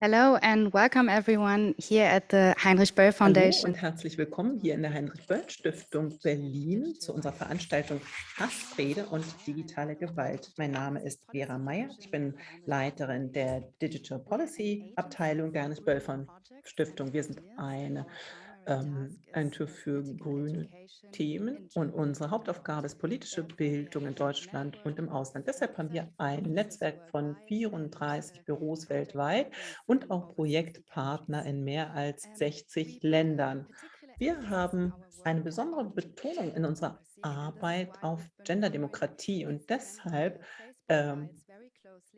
Hello and welcome everyone here at the Heinrich Böll Foundation. Hallo und herzlich willkommen hier in der Heinrich Böll Stiftung Berlin zu unserer Veranstaltung Hassrede und digitale Gewalt. Mein Name ist Vera Meyer. Ich bin Leiterin der Digital Policy Abteilung der Heinrich Böll Stiftung. Wir sind eine ähm, ein TÜV für grüne Themen und unsere Hauptaufgabe ist politische Bildung in Deutschland und im Ausland. Deshalb haben wir ein Netzwerk von 34 Büros weltweit und auch Projektpartner in mehr als 60 Ländern. Wir haben eine besondere Betonung in unserer Arbeit auf Genderdemokratie und deshalb ähm,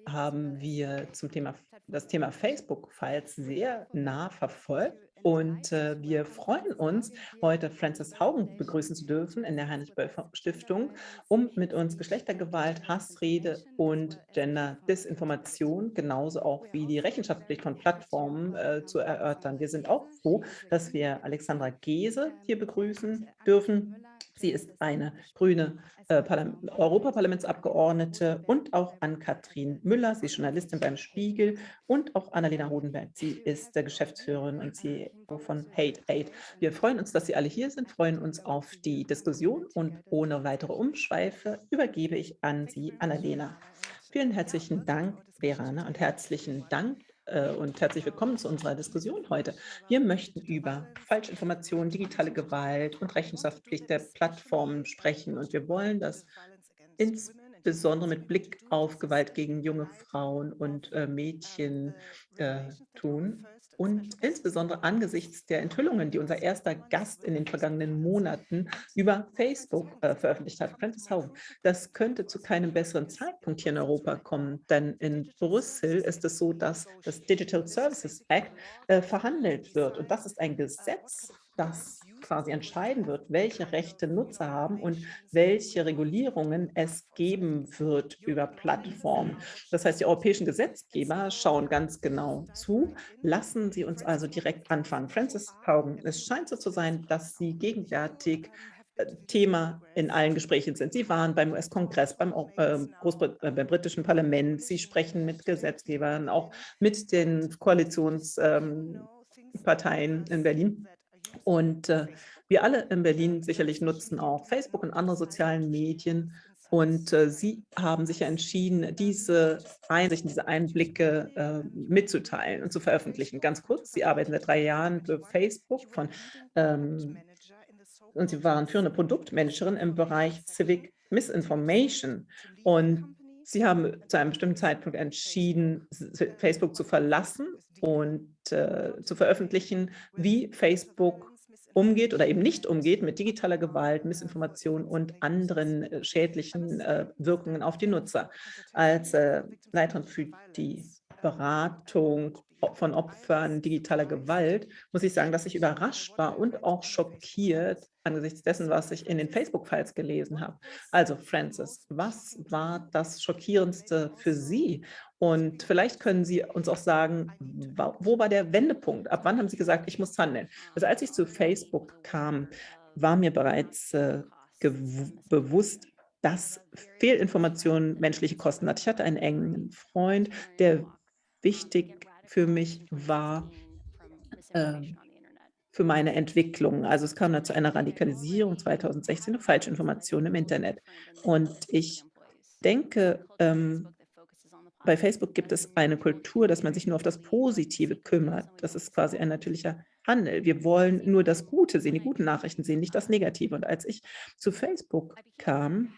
haben wir zum Thema das Thema Facebook-Files sehr nah verfolgt und äh, wir freuen uns, heute Frances Haugen begrüßen zu dürfen in der Heinrich-Böll-Stiftung, um mit uns Geschlechtergewalt, Hassrede und Gender-Disinformation, genauso auch wie die Rechenschaftspflicht von Plattformen äh, zu erörtern. Wir sind auch froh, dass wir Alexandra Gese hier begrüßen dürfen. Sie ist eine grüne äh, Europaparlamentsabgeordnete und auch Ann-Kathrin Müller. Sie ist Journalistin beim Spiegel und auch Annalena Hodenberg. Sie ist der Geschäftsführerin und CEO von Hate Aid. Wir freuen uns, dass Sie alle hier sind, freuen uns auf die Diskussion und ohne weitere Umschweife übergebe ich an Sie, Annalena. Vielen herzlichen Dank, Verana, und herzlichen Dank äh, und herzlich willkommen zu unserer Diskussion heute. Wir möchten über Falschinformationen, digitale Gewalt und Rechenschaftspflicht der Plattformen sprechen und wir wollen das insbesondere mit Blick auf Gewalt gegen junge Frauen und äh, Mädchen äh, tun und insbesondere angesichts der Enthüllungen, die unser erster Gast in den vergangenen Monaten über Facebook äh, veröffentlicht hat, Francis Haugen. Das könnte zu keinem besseren Zeitpunkt hier in Europa kommen, denn in Brüssel ist es so, dass das Digital Services Act äh, verhandelt wird und das ist ein Gesetz, das quasi entscheiden wird, welche Rechte Nutzer haben und welche Regulierungen es geben wird über Plattformen. Das heißt, die europäischen Gesetzgeber schauen ganz genau zu. Lassen Sie uns also direkt anfangen. Francis Haugen, es scheint so zu sein, dass Sie gegenwärtig äh, Thema in allen Gesprächen sind. Sie waren beim US-Kongress, beim, äh, äh, beim, britischen Parlament, Sie sprechen mit Gesetzgebern, auch mit den Koalitionsparteien ähm, in Berlin. Und äh, wir alle in Berlin sicherlich nutzen auch Facebook und andere sozialen Medien. Und äh, Sie haben sich ja entschieden, diese Einsichten, diese Einblicke äh, mitzuteilen und zu veröffentlichen. Ganz kurz, Sie arbeiten seit drei Jahren für Facebook von, ähm, und Sie waren führende Produktmanagerin im Bereich Civic Misinformation. Und Sie haben zu einem bestimmten Zeitpunkt entschieden, Facebook zu verlassen und äh, zu veröffentlichen, wie Facebook umgeht oder eben nicht umgeht mit digitaler Gewalt, Missinformation und anderen äh, schädlichen äh, Wirkungen auf die Nutzer. Als äh, Leiterin für die Beratung von Opfern digitaler Gewalt, muss ich sagen, dass ich überrascht war und auch schockiert angesichts dessen, was ich in den Facebook-Files gelesen habe. Also Francis, was war das Schockierendste für Sie? Und vielleicht können Sie uns auch sagen, wo war der Wendepunkt? Ab wann haben Sie gesagt, ich muss handeln? Also als ich zu Facebook kam, war mir bereits äh, bewusst, dass Fehlinformationen menschliche Kosten hat. Ich hatte einen engen Freund, der wichtig für mich war, äh, für meine Entwicklung. Also es kam dann zu einer Radikalisierung 2016 durch Falschinformationen im Internet. Und ich denke, ähm, bei Facebook gibt es eine Kultur, dass man sich nur auf das Positive kümmert. Das ist quasi ein natürlicher Handel. Wir wollen nur das Gute sehen, die guten Nachrichten sehen, nicht das Negative. Und als ich zu Facebook kam,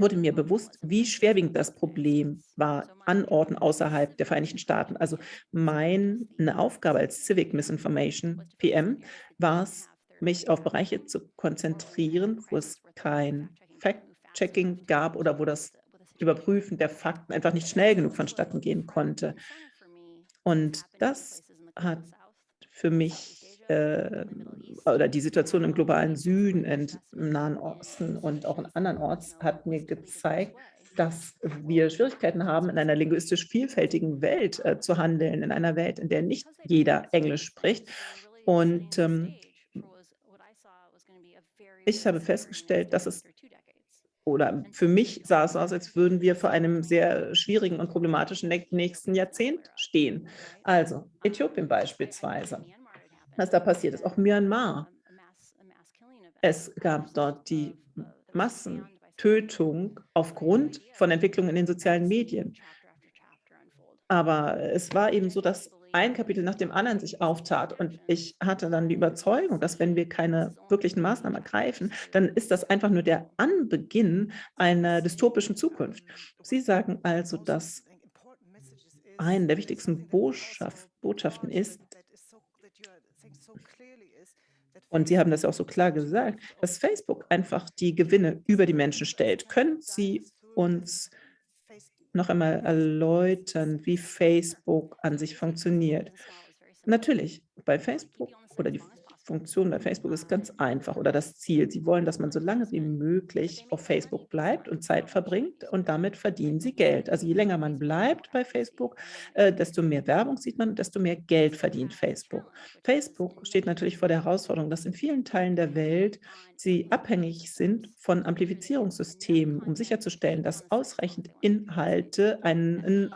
wurde mir bewusst, wie schwerwiegend das Problem war an Orten außerhalb der Vereinigten Staaten. Also meine Aufgabe als Civic Misinformation PM war es, mich auf Bereiche zu konzentrieren, wo es kein Fact-Checking gab oder wo das Überprüfen der Fakten einfach nicht schnell genug vonstatten gehen konnte. Und das hat für mich äh, oder die Situation im globalen Süden, im Nahen Osten und auch in anderen Orts hat mir gezeigt, dass wir Schwierigkeiten haben, in einer linguistisch vielfältigen Welt äh, zu handeln, in einer Welt, in der nicht jeder Englisch spricht. Und ähm, ich habe festgestellt, dass es oder für mich sah es aus, als würden wir vor einem sehr schwierigen und problematischen nächsten Jahrzehnt stehen. Also Äthiopien beispielsweise, was da passiert ist, auch Myanmar. Es gab dort die Massentötung aufgrund von Entwicklungen in den sozialen Medien. Aber es war eben so, dass ein Kapitel nach dem anderen sich auftat. Und ich hatte dann die Überzeugung, dass wenn wir keine wirklichen Maßnahmen ergreifen, dann ist das einfach nur der Anbeginn einer dystopischen Zukunft. Sie sagen also, dass eine der wichtigsten Botschaft, Botschaften ist, und Sie haben das auch so klar gesagt, dass Facebook einfach die Gewinne über die Menschen stellt. Können Sie uns noch einmal erläutern, wie Facebook an sich funktioniert. Natürlich, bei Facebook oder die Funktion bei Facebook ist ganz einfach oder das Ziel. Sie wollen, dass man so lange wie möglich auf Facebook bleibt und Zeit verbringt und damit verdienen sie Geld. Also je länger man bleibt bei Facebook, äh, desto mehr Werbung sieht man, desto mehr Geld verdient Facebook. Facebook steht natürlich vor der Herausforderung, dass in vielen Teilen der Welt sie abhängig sind von Amplifizierungssystemen, um sicherzustellen, dass ausreichend Inhalte einen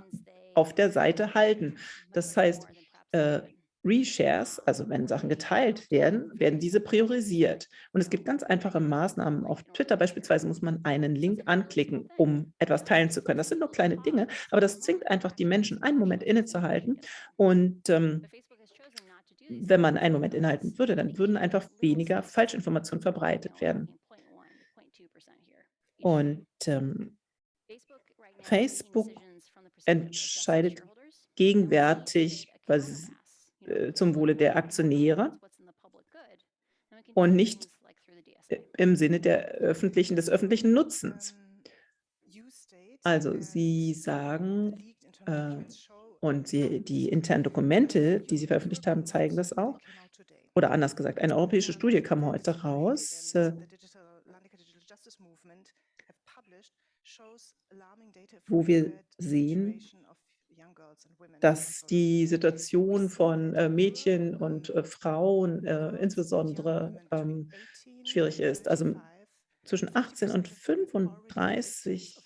auf der Seite halten. Das heißt, äh, Reshares, also wenn Sachen geteilt werden, werden diese priorisiert. Und es gibt ganz einfache Maßnahmen. Auf Twitter beispielsweise muss man einen Link anklicken, um etwas teilen zu können. Das sind nur kleine Dinge, aber das zwingt einfach die Menschen, einen Moment innezuhalten. Und ähm, wenn man einen Moment innehalten würde, dann würden einfach weniger Falschinformationen verbreitet werden. Und ähm, Facebook entscheidet gegenwärtig, was äh, zum Wohle der Aktionäre und nicht äh, im Sinne der öffentlichen, des öffentlichen Nutzens. Also Sie sagen, äh, und Sie, die internen Dokumente, die Sie veröffentlicht haben, zeigen das auch. Oder anders gesagt, eine europäische Studie kam heute raus, äh, wo wir sehen, dass die Situation von äh, Mädchen und äh, Frauen äh, insbesondere ähm, schwierig ist. Also zwischen 18 und 35,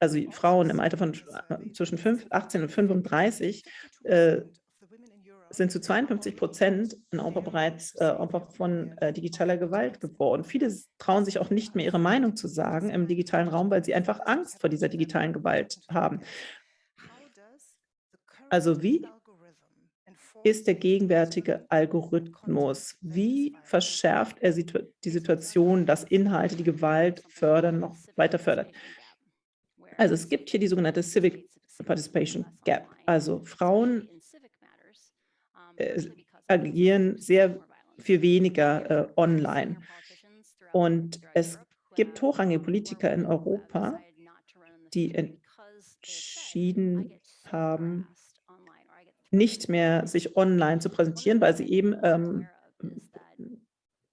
also Frauen im Alter von zwischen 5, 18 und 35 äh, sind zu 52 Prozent in Europa bereits äh, Opfer von äh, digitaler Gewalt geworden. Viele trauen sich auch nicht mehr, ihre Meinung zu sagen im digitalen Raum, weil sie einfach Angst vor dieser digitalen Gewalt haben. Also wie ist der gegenwärtige Algorithmus? Wie verschärft er die Situation, dass Inhalte die Gewalt fördern, noch weiter fördert? Also es gibt hier die sogenannte Civic Participation Gap. Also Frauen äh, agieren sehr viel weniger äh, online. Und es gibt hochrangige Politiker in Europa, die entschieden haben, nicht mehr sich online zu präsentieren, weil sie eben ähm,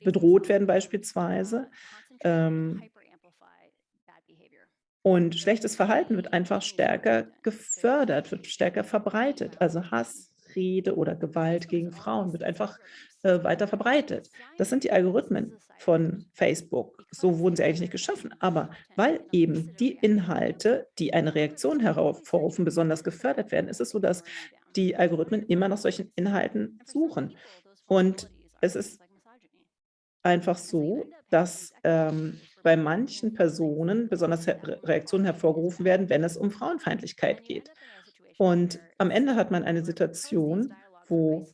bedroht werden beispielsweise. Ähm, und schlechtes Verhalten wird einfach stärker gefördert, wird stärker verbreitet. Also Hass, Rede oder Gewalt gegen Frauen wird einfach äh, weiter verbreitet. Das sind die Algorithmen von Facebook. So wurden sie eigentlich nicht geschaffen. Aber weil eben die Inhalte, die eine Reaktion hervorrufen, besonders gefördert werden, ist es so, dass die Algorithmen immer nach solchen Inhalten suchen. Und es ist einfach so, dass ähm, bei manchen Personen besonders Reaktionen hervorgerufen werden, wenn es um Frauenfeindlichkeit geht. Und am Ende hat man eine Situation, wo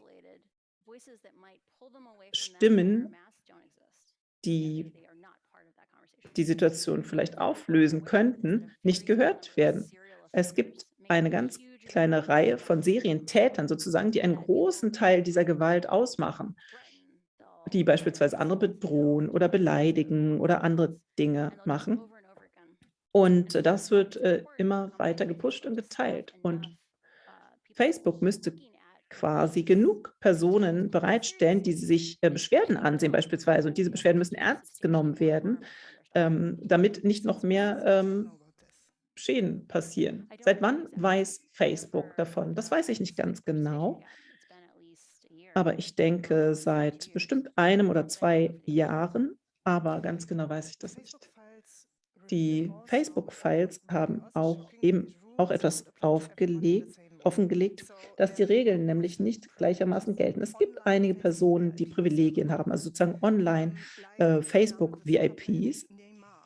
Stimmen, die die Situation vielleicht auflösen könnten, nicht gehört werden. Es gibt eine ganz kleine Reihe von Serientätern sozusagen, die einen großen Teil dieser Gewalt ausmachen, die beispielsweise andere bedrohen oder beleidigen oder andere Dinge machen. Und das wird äh, immer weiter gepusht und geteilt. Und Facebook müsste quasi genug Personen bereitstellen, die sich äh, Beschwerden ansehen beispielsweise. Und diese Beschwerden müssen ernst genommen werden, ähm, damit nicht noch mehr ähm, Schäden passieren. Seit wann weiß Facebook davon? Das weiß ich nicht ganz genau. Aber ich denke, seit bestimmt einem oder zwei Jahren, aber ganz genau weiß ich das nicht. Die Facebook-Files haben auch eben auch etwas aufgelegt, offengelegt, dass die Regeln nämlich nicht gleichermaßen gelten. Es gibt einige Personen, die Privilegien haben, also sozusagen online äh, Facebook-VIPs,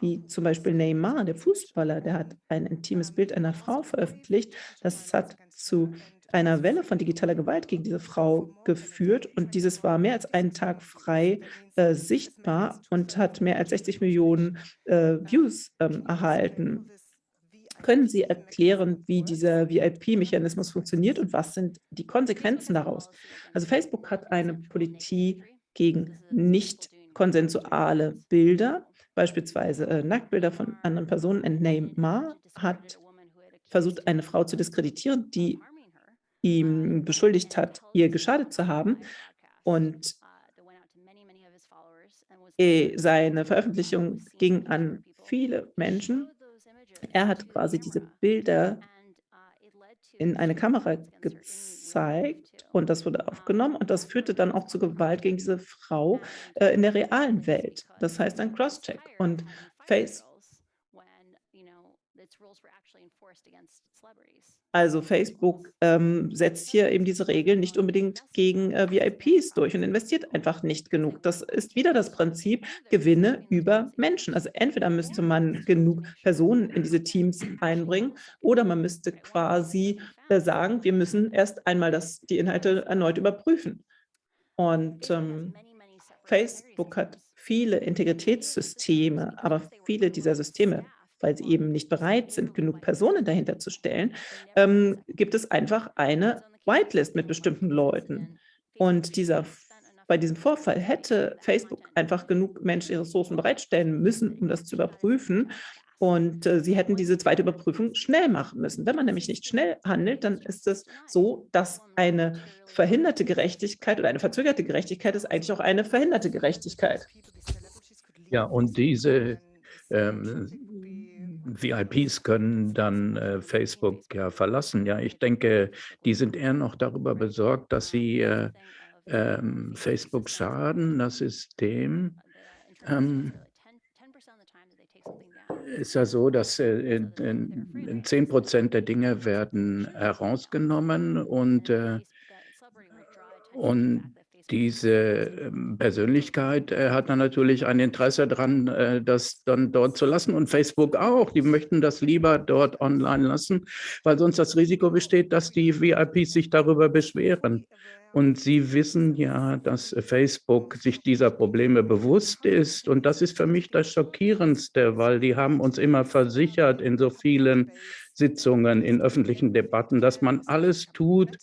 wie zum Beispiel Neymar, der Fußballer, der hat ein intimes Bild einer Frau veröffentlicht. Das hat zu einer Welle von digitaler Gewalt gegen diese Frau geführt und dieses war mehr als einen Tag frei äh, sichtbar und hat mehr als 60 Millionen äh, Views ähm, erhalten. Können Sie erklären, wie dieser VIP-Mechanismus funktioniert und was sind die Konsequenzen daraus? Also Facebook hat eine Politik gegen nicht konsensuale Bilder, beispielsweise äh, Nacktbilder von anderen Personen. Und Neymar hat versucht, eine Frau zu diskreditieren, die ihm beschuldigt hat, ihr geschadet zu haben. Und äh, seine Veröffentlichung ging an viele Menschen er hat quasi diese Bilder in eine Kamera gezeigt und das wurde aufgenommen und das führte dann auch zu Gewalt gegen diese Frau äh, in der realen Welt. Das heißt ein Crosscheck und Face also Facebook ähm, setzt hier eben diese Regeln nicht unbedingt gegen äh, VIPs durch und investiert einfach nicht genug. Das ist wieder das Prinzip Gewinne über Menschen. Also entweder müsste man genug Personen in diese Teams einbringen oder man müsste quasi äh, sagen, wir müssen erst einmal das, die Inhalte erneut überprüfen. Und ähm, Facebook hat viele Integritätssysteme, aber viele dieser Systeme weil sie eben nicht bereit sind, genug Personen dahinter zu stellen, ähm, gibt es einfach eine Whitelist mit bestimmten Leuten. Und dieser, bei diesem Vorfall hätte Facebook einfach genug menschliche Ressourcen bereitstellen müssen, um das zu überprüfen. Und äh, sie hätten diese zweite Überprüfung schnell machen müssen. Wenn man nämlich nicht schnell handelt, dann ist es so, dass eine verhinderte Gerechtigkeit oder eine verzögerte Gerechtigkeit ist eigentlich auch eine verhinderte Gerechtigkeit. Ja, und diese ähm, VIPs können dann äh, Facebook ja verlassen. Ja, ich denke, die sind eher noch darüber besorgt, dass sie äh, ähm, Facebook schaden, das System. Ähm, ist ja so, dass äh, in, in, in 10 Prozent der Dinge werden herausgenommen und, äh, und diese ähm, Persönlichkeit äh, hat dann natürlich ein Interesse daran, äh, das dann dort zu lassen und Facebook auch. Die möchten das lieber dort online lassen, weil sonst das Risiko besteht, dass die VIPs sich darüber beschweren. Und Sie wissen ja, dass Facebook sich dieser Probleme bewusst ist. Und das ist für mich das Schockierendste, weil die haben uns immer versichert in so vielen Sitzungen, in öffentlichen Debatten, dass man alles tut,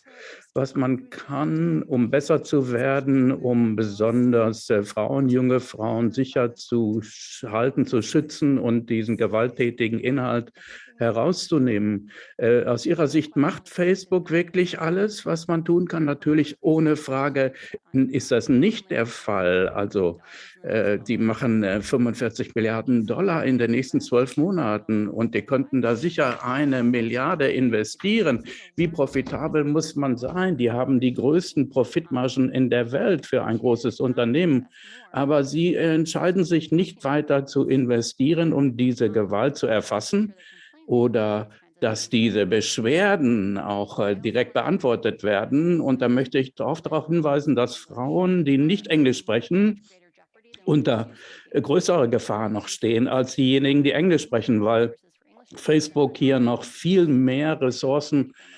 was man kann, um besser zu werden, um besonders äh, Frauen, junge Frauen sicher zu halten, zu schützen und diesen gewalttätigen Inhalt herauszunehmen. Äh, aus Ihrer Sicht macht Facebook wirklich alles, was man tun kann? Natürlich ohne Frage ist das nicht der Fall. Also äh, die machen äh, 45 Milliarden Dollar in den nächsten zwölf Monaten und die könnten da sicher eine Milliarde investieren. Wie profitabel muss man sein? Die haben die größten Profitmargen in der Welt für ein großes Unternehmen. Aber sie entscheiden sich nicht weiter zu investieren, um diese Gewalt zu erfassen oder dass diese Beschwerden auch äh, direkt beantwortet werden. Und da möchte ich auch darauf hinweisen, dass Frauen, die nicht Englisch sprechen, unter äh, größerer Gefahr noch stehen als diejenigen, die Englisch sprechen, weil Facebook hier noch viel mehr Ressourcen äh,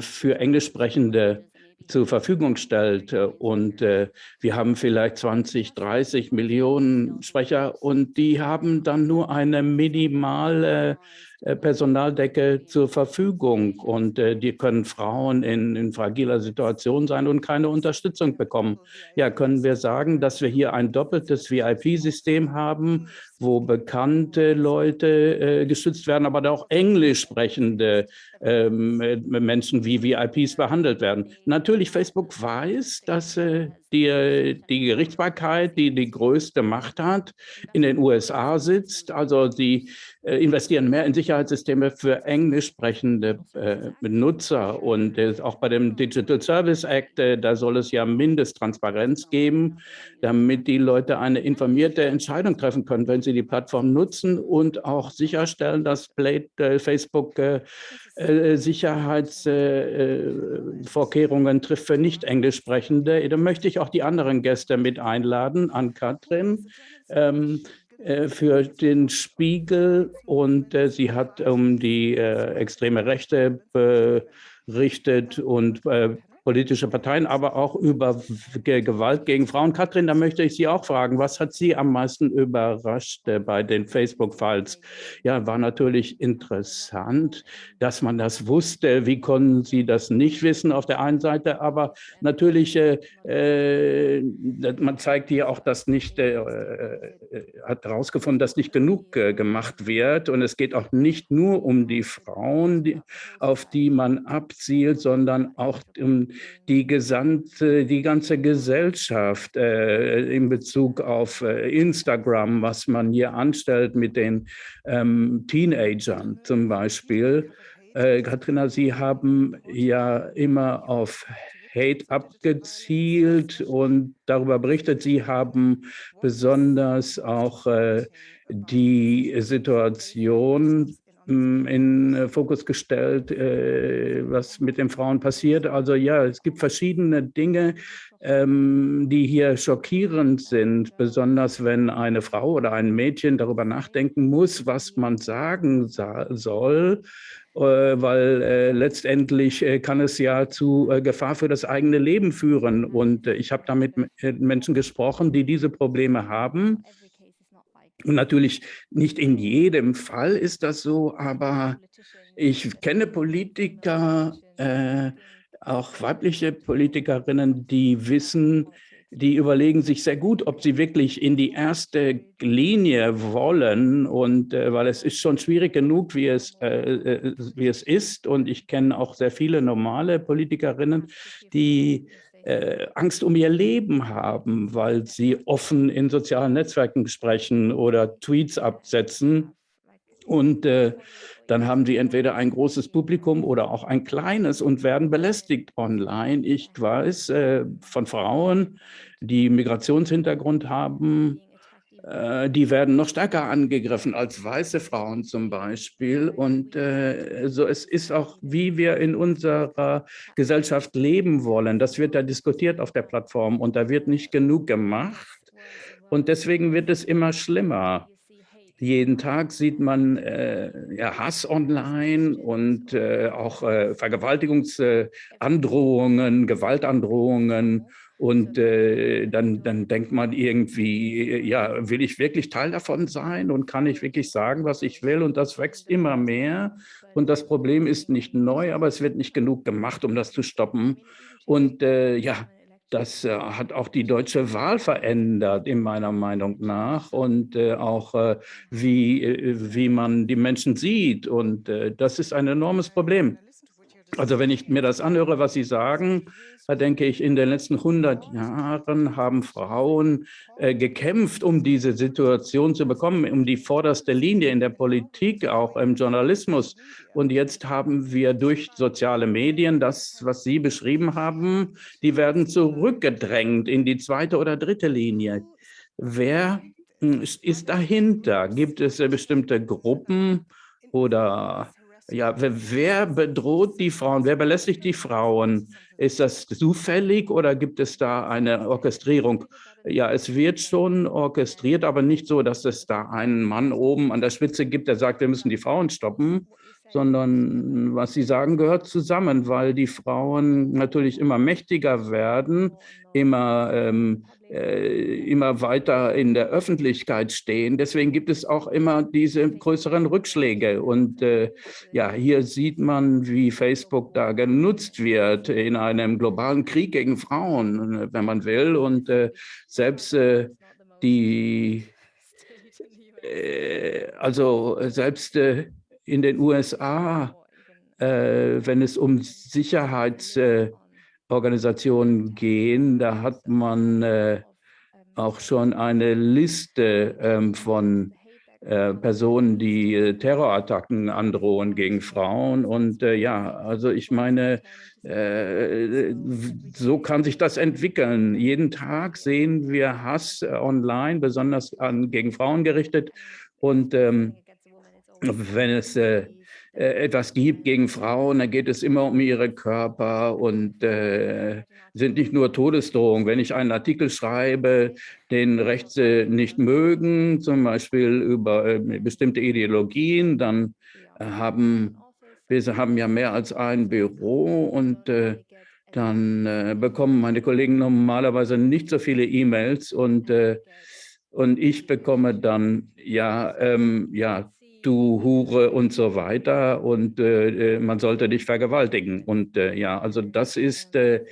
für Englischsprechende zur Verfügung stellt. Und äh, wir haben vielleicht 20, 30 Millionen Sprecher und die haben dann nur eine minimale äh, Personaldecke zur Verfügung und äh, die können Frauen in, in fragiler Situation sein und keine Unterstützung bekommen. Ja, können wir sagen, dass wir hier ein doppeltes VIP-System haben, wo bekannte Leute äh, geschützt werden, aber auch englisch sprechende ähm, Menschen wie VIPs behandelt werden. Natürlich, Facebook weiß, dass äh, die, die Gerichtsbarkeit, die die größte Macht hat, in den USA sitzt. Also sie äh, investieren mehr in Sicherheitssysteme für englisch sprechende äh, Benutzer. Und äh, auch bei dem Digital Service Act, äh, da soll es ja Mindesttransparenz geben, damit die Leute eine informierte Entscheidung treffen können, wenn sie die Plattform nutzen und auch sicherstellen, dass äh, Facebook äh, Sicherheitsvorkehrungen trifft für nicht englisch sprechende. Da möchte ich auch die anderen Gäste mit einladen, an Katrin. Ähm, äh, für den Spiegel und äh, sie hat um die äh, extreme Rechte berichtet und äh, politische Parteien, aber auch über Gewalt gegen Frauen. Katrin, da möchte ich Sie auch fragen, was hat Sie am meisten überrascht äh, bei den Facebook-Files? Ja, war natürlich interessant, dass man das wusste. Wie konnten Sie das nicht wissen auf der einen Seite? Aber natürlich, äh, äh man zeigt hier auch, dass nicht, äh, äh, hat herausgefunden, dass nicht genug äh, gemacht wird. Und es geht auch nicht nur um die Frauen, die, auf die man abzielt, sondern auch um die gesamte, die ganze Gesellschaft äh, in Bezug auf äh, Instagram, was man hier anstellt mit den ähm, Teenagern zum Beispiel. Äh, Katrina, Sie haben ja immer auf Hate abgezielt und darüber berichtet. Sie haben besonders auch äh, die Situation in äh, Fokus gestellt, äh, was mit den Frauen passiert. Also ja, es gibt verschiedene Dinge, ähm, die hier schockierend sind, besonders wenn eine Frau oder ein Mädchen darüber nachdenken muss, was man sagen soll, äh, weil letztendlich kann es ja zu Gefahr für das eigene Leben führen. Und ich habe damit mit Menschen gesprochen, die diese Probleme haben und natürlich nicht in jedem Fall ist das so, aber ich kenne Politiker, äh, auch weibliche Politikerinnen, die wissen, die überlegen sich sehr gut, ob sie wirklich in die erste Linie wollen. Und äh, weil es ist schon schwierig genug, wie es, äh, äh wie es ist. Und ich kenne auch sehr viele normale Politikerinnen, die äh, Angst um ihr Leben haben, weil sie offen in sozialen Netzwerken sprechen oder Tweets absetzen. Und äh, dann haben sie entweder ein großes Publikum oder auch ein kleines und werden belästigt online. Ich weiß äh, von Frauen, die Migrationshintergrund haben, die werden noch stärker angegriffen als weiße Frauen zum Beispiel. Und äh, so es ist auch, wie wir in unserer Gesellschaft leben wollen. Das wird da diskutiert auf der Plattform und da wird nicht genug gemacht. Und deswegen wird es immer schlimmer. Jeden Tag sieht man äh, ja, Hass online und äh, auch äh, Vergewaltigungsandrohungen, Gewaltandrohungen und äh, dann, dann denkt man irgendwie, ja, will ich wirklich Teil davon sein und kann ich wirklich sagen, was ich will? Und das wächst immer mehr. Und das Problem ist nicht neu, aber es wird nicht genug gemacht, um das zu stoppen. Und äh, ja, das äh, hat auch die deutsche Wahl verändert, in meiner Meinung nach, und äh, auch äh, wie, äh, wie man die Menschen sieht. Und äh, das ist ein enormes Problem. Also wenn ich mir das anhöre, was Sie sagen, da denke ich, in den letzten 100 Jahren haben Frauen äh, gekämpft, um diese Situation zu bekommen, um die vorderste Linie in der Politik, auch im Journalismus. Und jetzt haben wir durch soziale Medien das, was Sie beschrieben haben, die werden zurückgedrängt in die zweite oder dritte Linie. Wer hm, ist dahinter? Gibt es äh, bestimmte Gruppen oder ja, wer bedroht die Frauen? Wer belästigt die Frauen? Ist das zufällig oder gibt es da eine Orchestrierung? Ja, es wird schon orchestriert, aber nicht so, dass es da einen Mann oben an der Spitze gibt, der sagt, wir müssen die Frauen stoppen, sondern was Sie sagen, gehört zusammen, weil die Frauen natürlich immer mächtiger werden, immer ähm, äh, immer weiter in der Öffentlichkeit stehen. Deswegen gibt es auch immer diese größeren Rückschläge. Und äh, ja, hier sieht man, wie Facebook da genutzt wird in einem globalen Krieg gegen Frauen, wenn man will. Und äh, selbst äh, die, äh, also selbst äh, in den USA, wenn es um Sicherheits Organisationen gehen, da hat man äh, auch schon eine Liste ähm, von äh, Personen, die äh, Terrorattacken androhen gegen Frauen. Und äh, ja, also ich meine, äh, so kann sich das entwickeln. Jeden Tag sehen wir Hass online, besonders an, gegen Frauen gerichtet. Und ähm, wenn es äh, äh, etwas gibt gegen Frauen, dann geht es immer um ihre Körper und äh, sind nicht nur Todesdrohungen. Wenn ich einen Artikel schreibe, den Rechte nicht mögen, zum Beispiel über äh, bestimmte Ideologien, dann äh, haben wir haben ja mehr als ein Büro und äh, dann äh, bekommen meine Kollegen normalerweise nicht so viele E-Mails und, und ich bekomme dann ja, ähm, ja du Hure und so weiter und äh, äh, man sollte dich vergewaltigen. Und äh, ja, also das ist äh,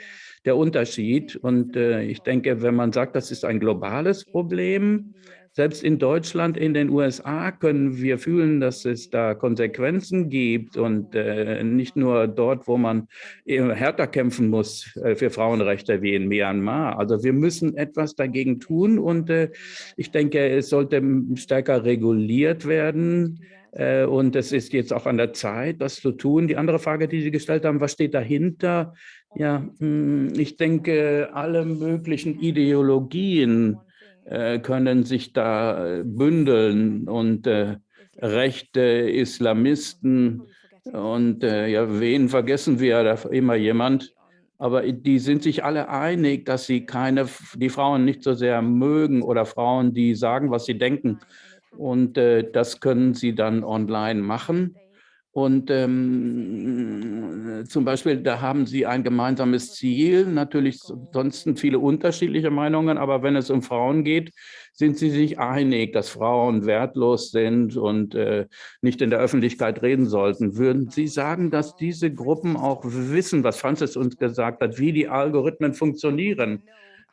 der Unterschied. Und äh, ich denke, wenn man sagt, das ist ein globales Problem, selbst in Deutschland, in den USA können wir fühlen, dass es da Konsequenzen gibt und äh, nicht nur dort, wo man härter kämpfen muss äh, für Frauenrechte wie in Myanmar. Also wir müssen etwas dagegen tun und äh, ich denke, es sollte stärker reguliert werden. Äh, und es ist jetzt auch an der Zeit, das zu tun. Die andere Frage, die Sie gestellt haben, was steht dahinter? Ja, hm, ich denke, alle möglichen Ideologien, äh, können sich da äh, bündeln und äh, rechte Islamisten und äh, ja, wen vergessen wir da immer jemand? Aber die sind sich alle einig, dass sie keine, die Frauen nicht so sehr mögen oder Frauen, die sagen, was sie denken. Und äh, das können sie dann online machen. Und ähm, zum Beispiel, da haben Sie ein gemeinsames Ziel, natürlich sonst viele unterschiedliche Meinungen, aber wenn es um Frauen geht, sind Sie sich einig, dass Frauen wertlos sind und äh, nicht in der Öffentlichkeit reden sollten. Würden Sie sagen, dass diese Gruppen auch wissen, was Francis uns gesagt hat, wie die Algorithmen funktionieren?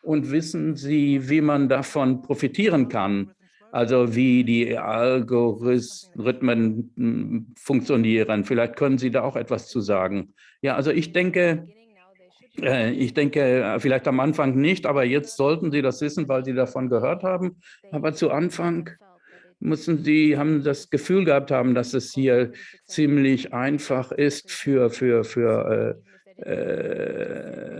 Und wissen Sie, wie man davon profitieren kann? Also wie die Algorithmen hm, funktionieren. Vielleicht können Sie da auch etwas zu sagen. Ja, also ich denke, äh, ich denke, äh, vielleicht am Anfang nicht, aber jetzt sollten Sie das wissen, weil Sie davon gehört haben. Aber zu Anfang müssen Sie haben das Gefühl gehabt haben, dass es hier ziemlich einfach ist für, für, für äh,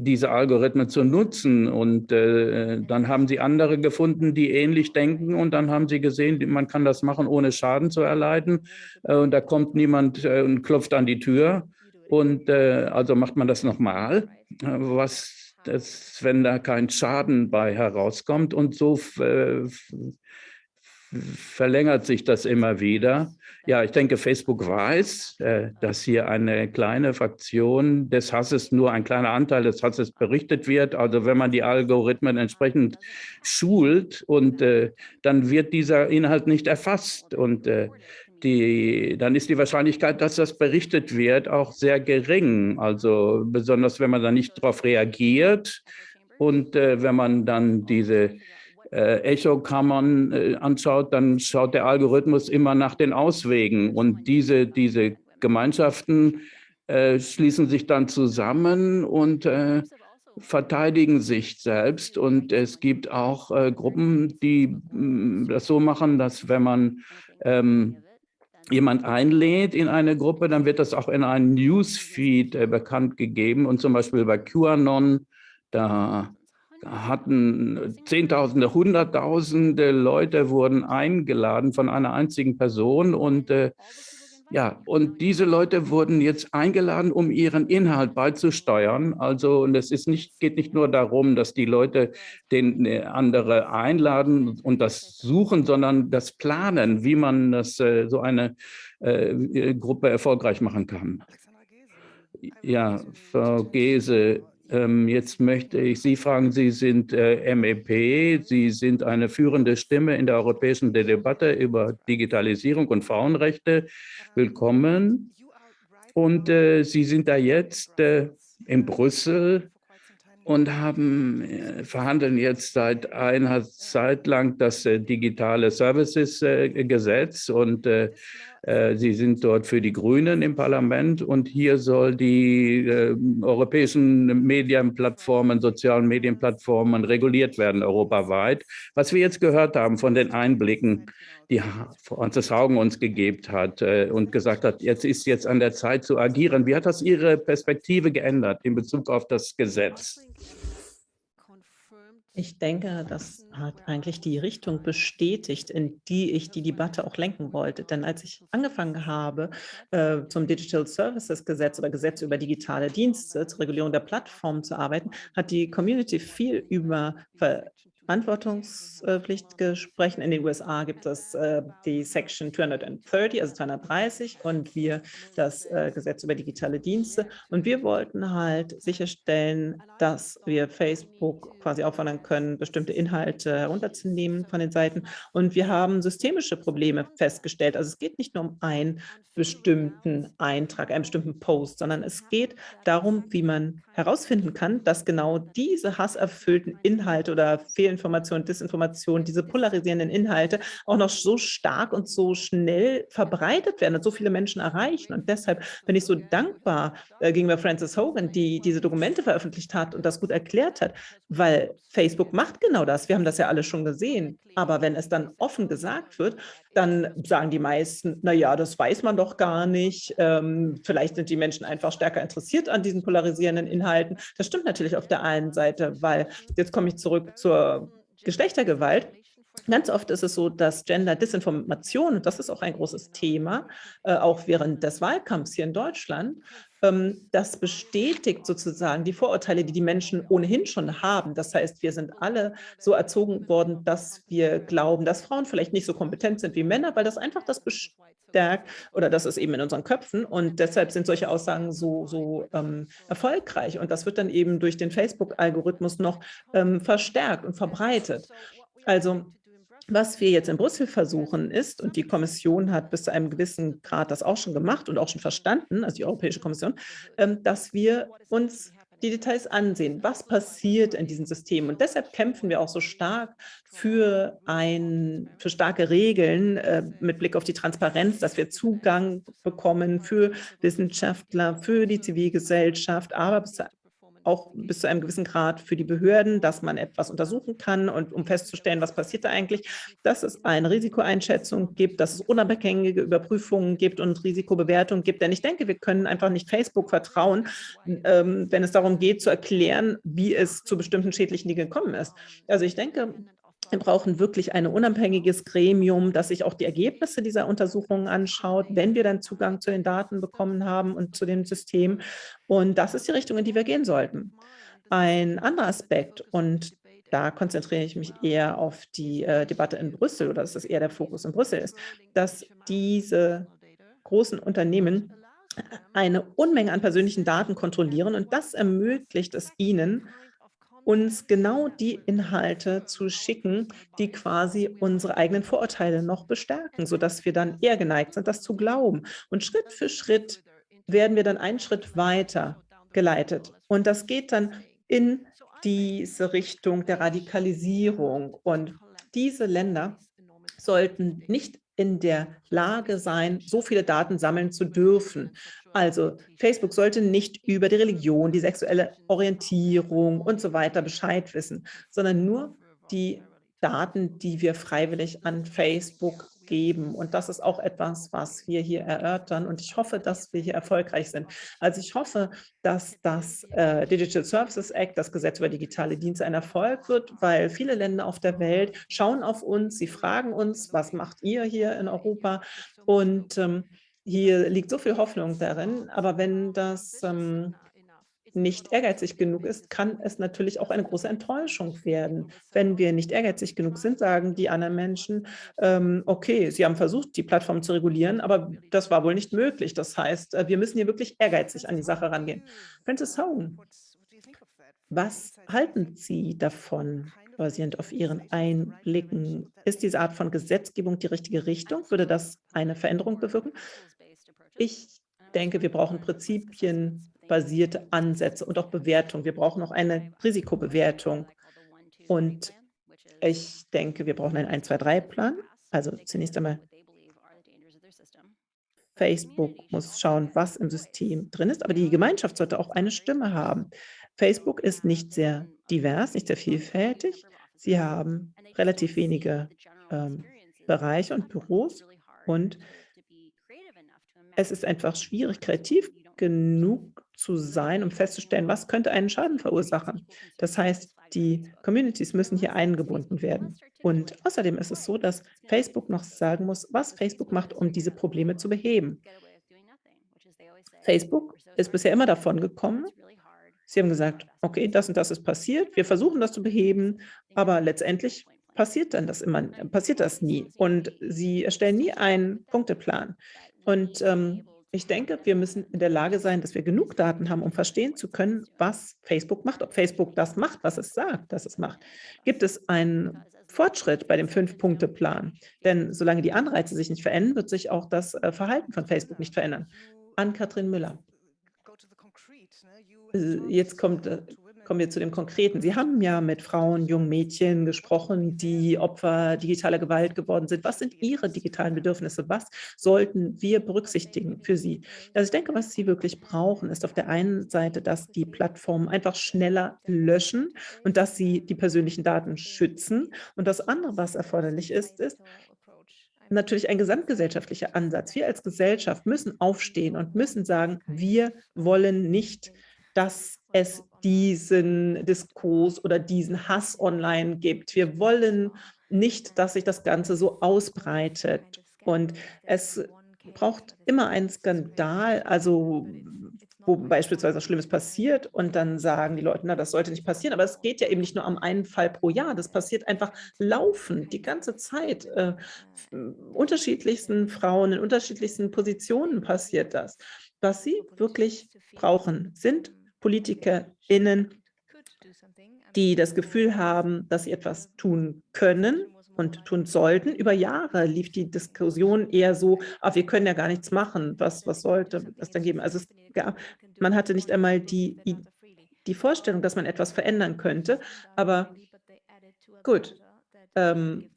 diese Algorithmen zu nutzen. Und äh, dann haben sie andere gefunden, die ähnlich denken. Und dann haben sie gesehen, man kann das machen, ohne Schaden zu erleiden. Äh, und da kommt niemand äh, und klopft an die Tür. Und äh, also macht man das nochmal, was das, wenn da kein Schaden bei herauskommt. Und so verlängert sich das immer wieder. Ja, ich denke, Facebook weiß, äh, dass hier eine kleine Fraktion des Hasses, nur ein kleiner Anteil des Hasses berichtet wird. Also wenn man die Algorithmen entsprechend schult und äh, dann wird dieser Inhalt nicht erfasst und äh, die, dann ist die Wahrscheinlichkeit, dass das berichtet wird, auch sehr gering. Also besonders, wenn man da nicht darauf reagiert und wenn man dann diese äh, Echokammern äh, anschaut, dann schaut der Algorithmus immer nach den Auswegen. Und diese, diese Gemeinschaften äh, schließen sich dann zusammen und äh, verteidigen sich selbst. Und es gibt auch äh, Gruppen, die mh, mm, das so machen, dass wenn man ähm, jemand einlädt in eine Gruppe, dann wird das auch in einem Newsfeed äh, bekannt gegeben. Und zum Beispiel bei QAnon, da hatten Zehntausende, Hunderttausende Leute wurden eingeladen von einer einzigen Person und äh, ja, und diese Leute wurden jetzt eingeladen, um ihren Inhalt beizusteuern. Also, und es ist nicht, geht nicht nur darum, dass die Leute den äh, andere einladen und das suchen, sondern das planen, wie man das, äh, so eine äh, Gruppe erfolgreich machen kann. Ja, Frau Gese, jetzt möchte ich Sie fragen, Sie sind äh, MEP, Sie sind eine führende Stimme in der europäischen Debatte über Digitalisierung und Frauenrechte. Willkommen. Und äh, Sie sind da jetzt äh, in Brüssel und haben äh, verhandeln jetzt seit einer Zeit lang das äh, digitale Services-Gesetz und Äh, Sie sind dort für die Grünen im Parlament und hier soll die äh, europäischen Medienplattformen, sozialen Medienplattformen reguliert werden europaweit. Was wir jetzt gehört haben von den Einblicken, die Franzis Haugen uns gegeben hat äh, und gesagt hat, jetzt ist jetzt an der Zeit zu agieren. Wie hat das Ihre Perspektive geändert in Bezug auf das Gesetz? Ich denke, das hat eigentlich die Richtung bestätigt, in die ich die Debatte auch lenken wollte. Denn als ich angefangen habe, äh, zum Digital Services Gesetz oder Gesetz über digitale Dienste zur Regulierung der Plattformen zu arbeiten, hat die Community viel über Verantwortungspflichtgesprächen. In den USA gibt es äh, die Section 230, also 230, und wir das äh, Gesetz über digitale Dienste. Und wir wollten halt sicherstellen, dass wir Facebook quasi auffordern können, bestimmte Inhalte herunterzunehmen von den Seiten. Und wir haben systemische Probleme festgestellt. Also es geht nicht nur um einen bestimmten Eintrag, einen bestimmten Post, sondern es geht darum, wie man herausfinden kann, dass genau diese hasserfüllten Inhalte oder Fehlinformation, Desinformation, diese polarisierenden Inhalte auch noch so stark und so schnell verbreitet werden und so viele Menschen erreichen. Und deshalb bin ich so dankbar äh, gegenüber Frances Hogan, die diese Dokumente veröffentlicht hat und das gut erklärt hat, weil Facebook macht genau das. Wir haben das ja alle schon gesehen. Aber wenn es dann offen gesagt wird, dann sagen die meisten, na ja, das weiß man doch gar nicht. Ähm, vielleicht sind die Menschen einfach stärker interessiert an diesen polarisierenden Inhalten. Das stimmt natürlich auf der einen Seite, weil jetzt komme ich zurück zur Geschlechtergewalt. Ganz oft ist es so, dass Gender-Disinformation, das ist auch ein großes Thema, äh, auch während des Wahlkampfs hier in Deutschland, ähm, das bestätigt sozusagen die Vorurteile, die die Menschen ohnehin schon haben. Das heißt, wir sind alle so erzogen worden, dass wir glauben, dass Frauen vielleicht nicht so kompetent sind wie Männer, weil das einfach das bestärkt oder das ist eben in unseren Köpfen und deshalb sind solche Aussagen so, so ähm, erfolgreich und das wird dann eben durch den Facebook-Algorithmus noch ähm, verstärkt und verbreitet. Also was wir jetzt in Brüssel versuchen ist, und die Kommission hat bis zu einem gewissen Grad das auch schon gemacht und auch schon verstanden, also die Europäische Kommission, ähm, dass wir uns die Details ansehen. Was passiert in diesem System? Und deshalb kämpfen wir auch so stark für, ein, für starke Regeln äh, mit Blick auf die Transparenz, dass wir Zugang bekommen für Wissenschaftler, für die Zivilgesellschaft, aber bis zu auch bis zu einem gewissen Grad für die Behörden, dass man etwas untersuchen kann und um festzustellen, was passiert da eigentlich, dass es eine Risikoeinschätzung gibt, dass es unabhängige Überprüfungen gibt und Risikobewertungen gibt. Denn ich denke, wir können einfach nicht Facebook vertrauen, ähm, wenn es darum geht, zu erklären, wie es zu bestimmten schädlichen Dingen gekommen ist. Also ich denke, wir brauchen wirklich ein unabhängiges Gremium, das sich auch die Ergebnisse dieser Untersuchungen anschaut, wenn wir dann Zugang zu den Daten bekommen haben und zu dem System. Und das ist die Richtung, in die wir gehen sollten. Ein anderer Aspekt, und da konzentriere ich mich eher auf die äh, Debatte in Brüssel, oder dass das eher der Fokus in Brüssel ist, dass diese großen Unternehmen eine Unmenge an persönlichen Daten kontrollieren und das ermöglicht es ihnen, uns genau die Inhalte zu schicken, die quasi unsere eigenen Vorurteile noch bestärken, sodass wir dann eher geneigt sind, das zu glauben. Und Schritt für Schritt werden wir dann einen Schritt weiter geleitet. Und das geht dann in diese Richtung der Radikalisierung. Und diese Länder sollten nicht in der Lage sein, so viele Daten sammeln zu dürfen. Also Facebook sollte nicht über die Religion, die sexuelle Orientierung und so weiter Bescheid wissen, sondern nur die Daten, die wir freiwillig an Facebook geben. Und das ist auch etwas, was wir hier erörtern. Und ich hoffe, dass wir hier erfolgreich sind. Also ich hoffe, dass das äh, Digital Services Act, das Gesetz über digitale Dienste, ein Erfolg wird, weil viele Länder auf der Welt schauen auf uns, sie fragen uns, was macht ihr hier in Europa? Und ähm, hier liegt so viel Hoffnung darin. Aber wenn das ähm, nicht ehrgeizig genug ist, kann es natürlich auch eine große Enttäuschung werden. Wenn wir nicht ehrgeizig genug sind, sagen die anderen Menschen, ähm, okay, sie haben versucht, die Plattform zu regulieren, aber das war wohl nicht möglich. Das heißt, äh, wir müssen hier wirklich ehrgeizig an die Sache rangehen. Francis Hogan, was halten Sie davon, basierend auf Ihren Einblicken? Ist diese Art von Gesetzgebung die richtige Richtung? Würde das eine Veränderung bewirken? Ich denke, wir brauchen Prinzipien, basierte Ansätze und auch Bewertung. Wir brauchen auch eine Risikobewertung. Und ich denke, wir brauchen einen 1-2-3-Plan. Also zunächst einmal Facebook muss schauen, was im System drin ist, aber die Gemeinschaft sollte auch eine Stimme haben. Facebook ist nicht sehr divers, nicht sehr vielfältig. Sie haben relativ wenige ähm, Bereiche und Büros und es ist einfach schwierig, kreativ genug zu sein, um festzustellen, was könnte einen Schaden verursachen. Das heißt, die Communities müssen hier eingebunden werden. Und außerdem ist es so, dass Facebook noch sagen muss, was Facebook macht, um diese Probleme zu beheben. Facebook ist bisher immer davon gekommen, Sie haben gesagt, okay, das und das ist passiert, wir versuchen das zu beheben, aber letztendlich passiert dann das immer, passiert das nie. Und sie erstellen nie einen Punkteplan. Und ähm, ich denke, wir müssen in der Lage sein, dass wir genug Daten haben, um verstehen zu können, was Facebook macht, ob Facebook das macht, was es sagt, dass es macht. Gibt es einen Fortschritt bei dem Fünf-Punkte-Plan? Denn solange die Anreize sich nicht verändern, wird sich auch das äh, Verhalten von Facebook nicht verändern. An Katrin Müller. Äh, jetzt kommt, äh, kommen wir zu dem Konkreten. Sie haben ja mit Frauen, jungen Mädchen gesprochen, die Opfer digitaler Gewalt geworden sind. Was sind Ihre digitalen Bedürfnisse? Was sollten wir berücksichtigen für Sie? Also ich denke, was Sie wirklich brauchen, ist auf der einen Seite, dass die Plattformen einfach schneller löschen und dass sie die persönlichen Daten schützen. Und das andere, was erforderlich ist, ist, natürlich ein gesamtgesellschaftlicher Ansatz. Wir als Gesellschaft müssen aufstehen und müssen sagen, wir wollen nicht dass es diesen Diskurs oder diesen Hass online gibt. Wir wollen nicht, dass sich das Ganze so ausbreitet. Und es braucht immer einen Skandal, also wo beispielsweise was Schlimmes passiert und dann sagen die Leute, na, das sollte nicht passieren. Aber es geht ja eben nicht nur um einen Fall pro Jahr, das passiert einfach laufend, die ganze Zeit. Äh, unterschiedlichsten Frauen in unterschiedlichsten Positionen passiert das. Was sie wirklich brauchen, sind PolitikerInnen, die das Gefühl haben, dass sie etwas tun können und tun sollten. Über Jahre lief die Diskussion eher so, ah, wir können ja gar nichts machen, was, was sollte es dann geben? Also es gab, man hatte nicht einmal die, die Vorstellung, dass man etwas verändern könnte, aber gut. Ähm,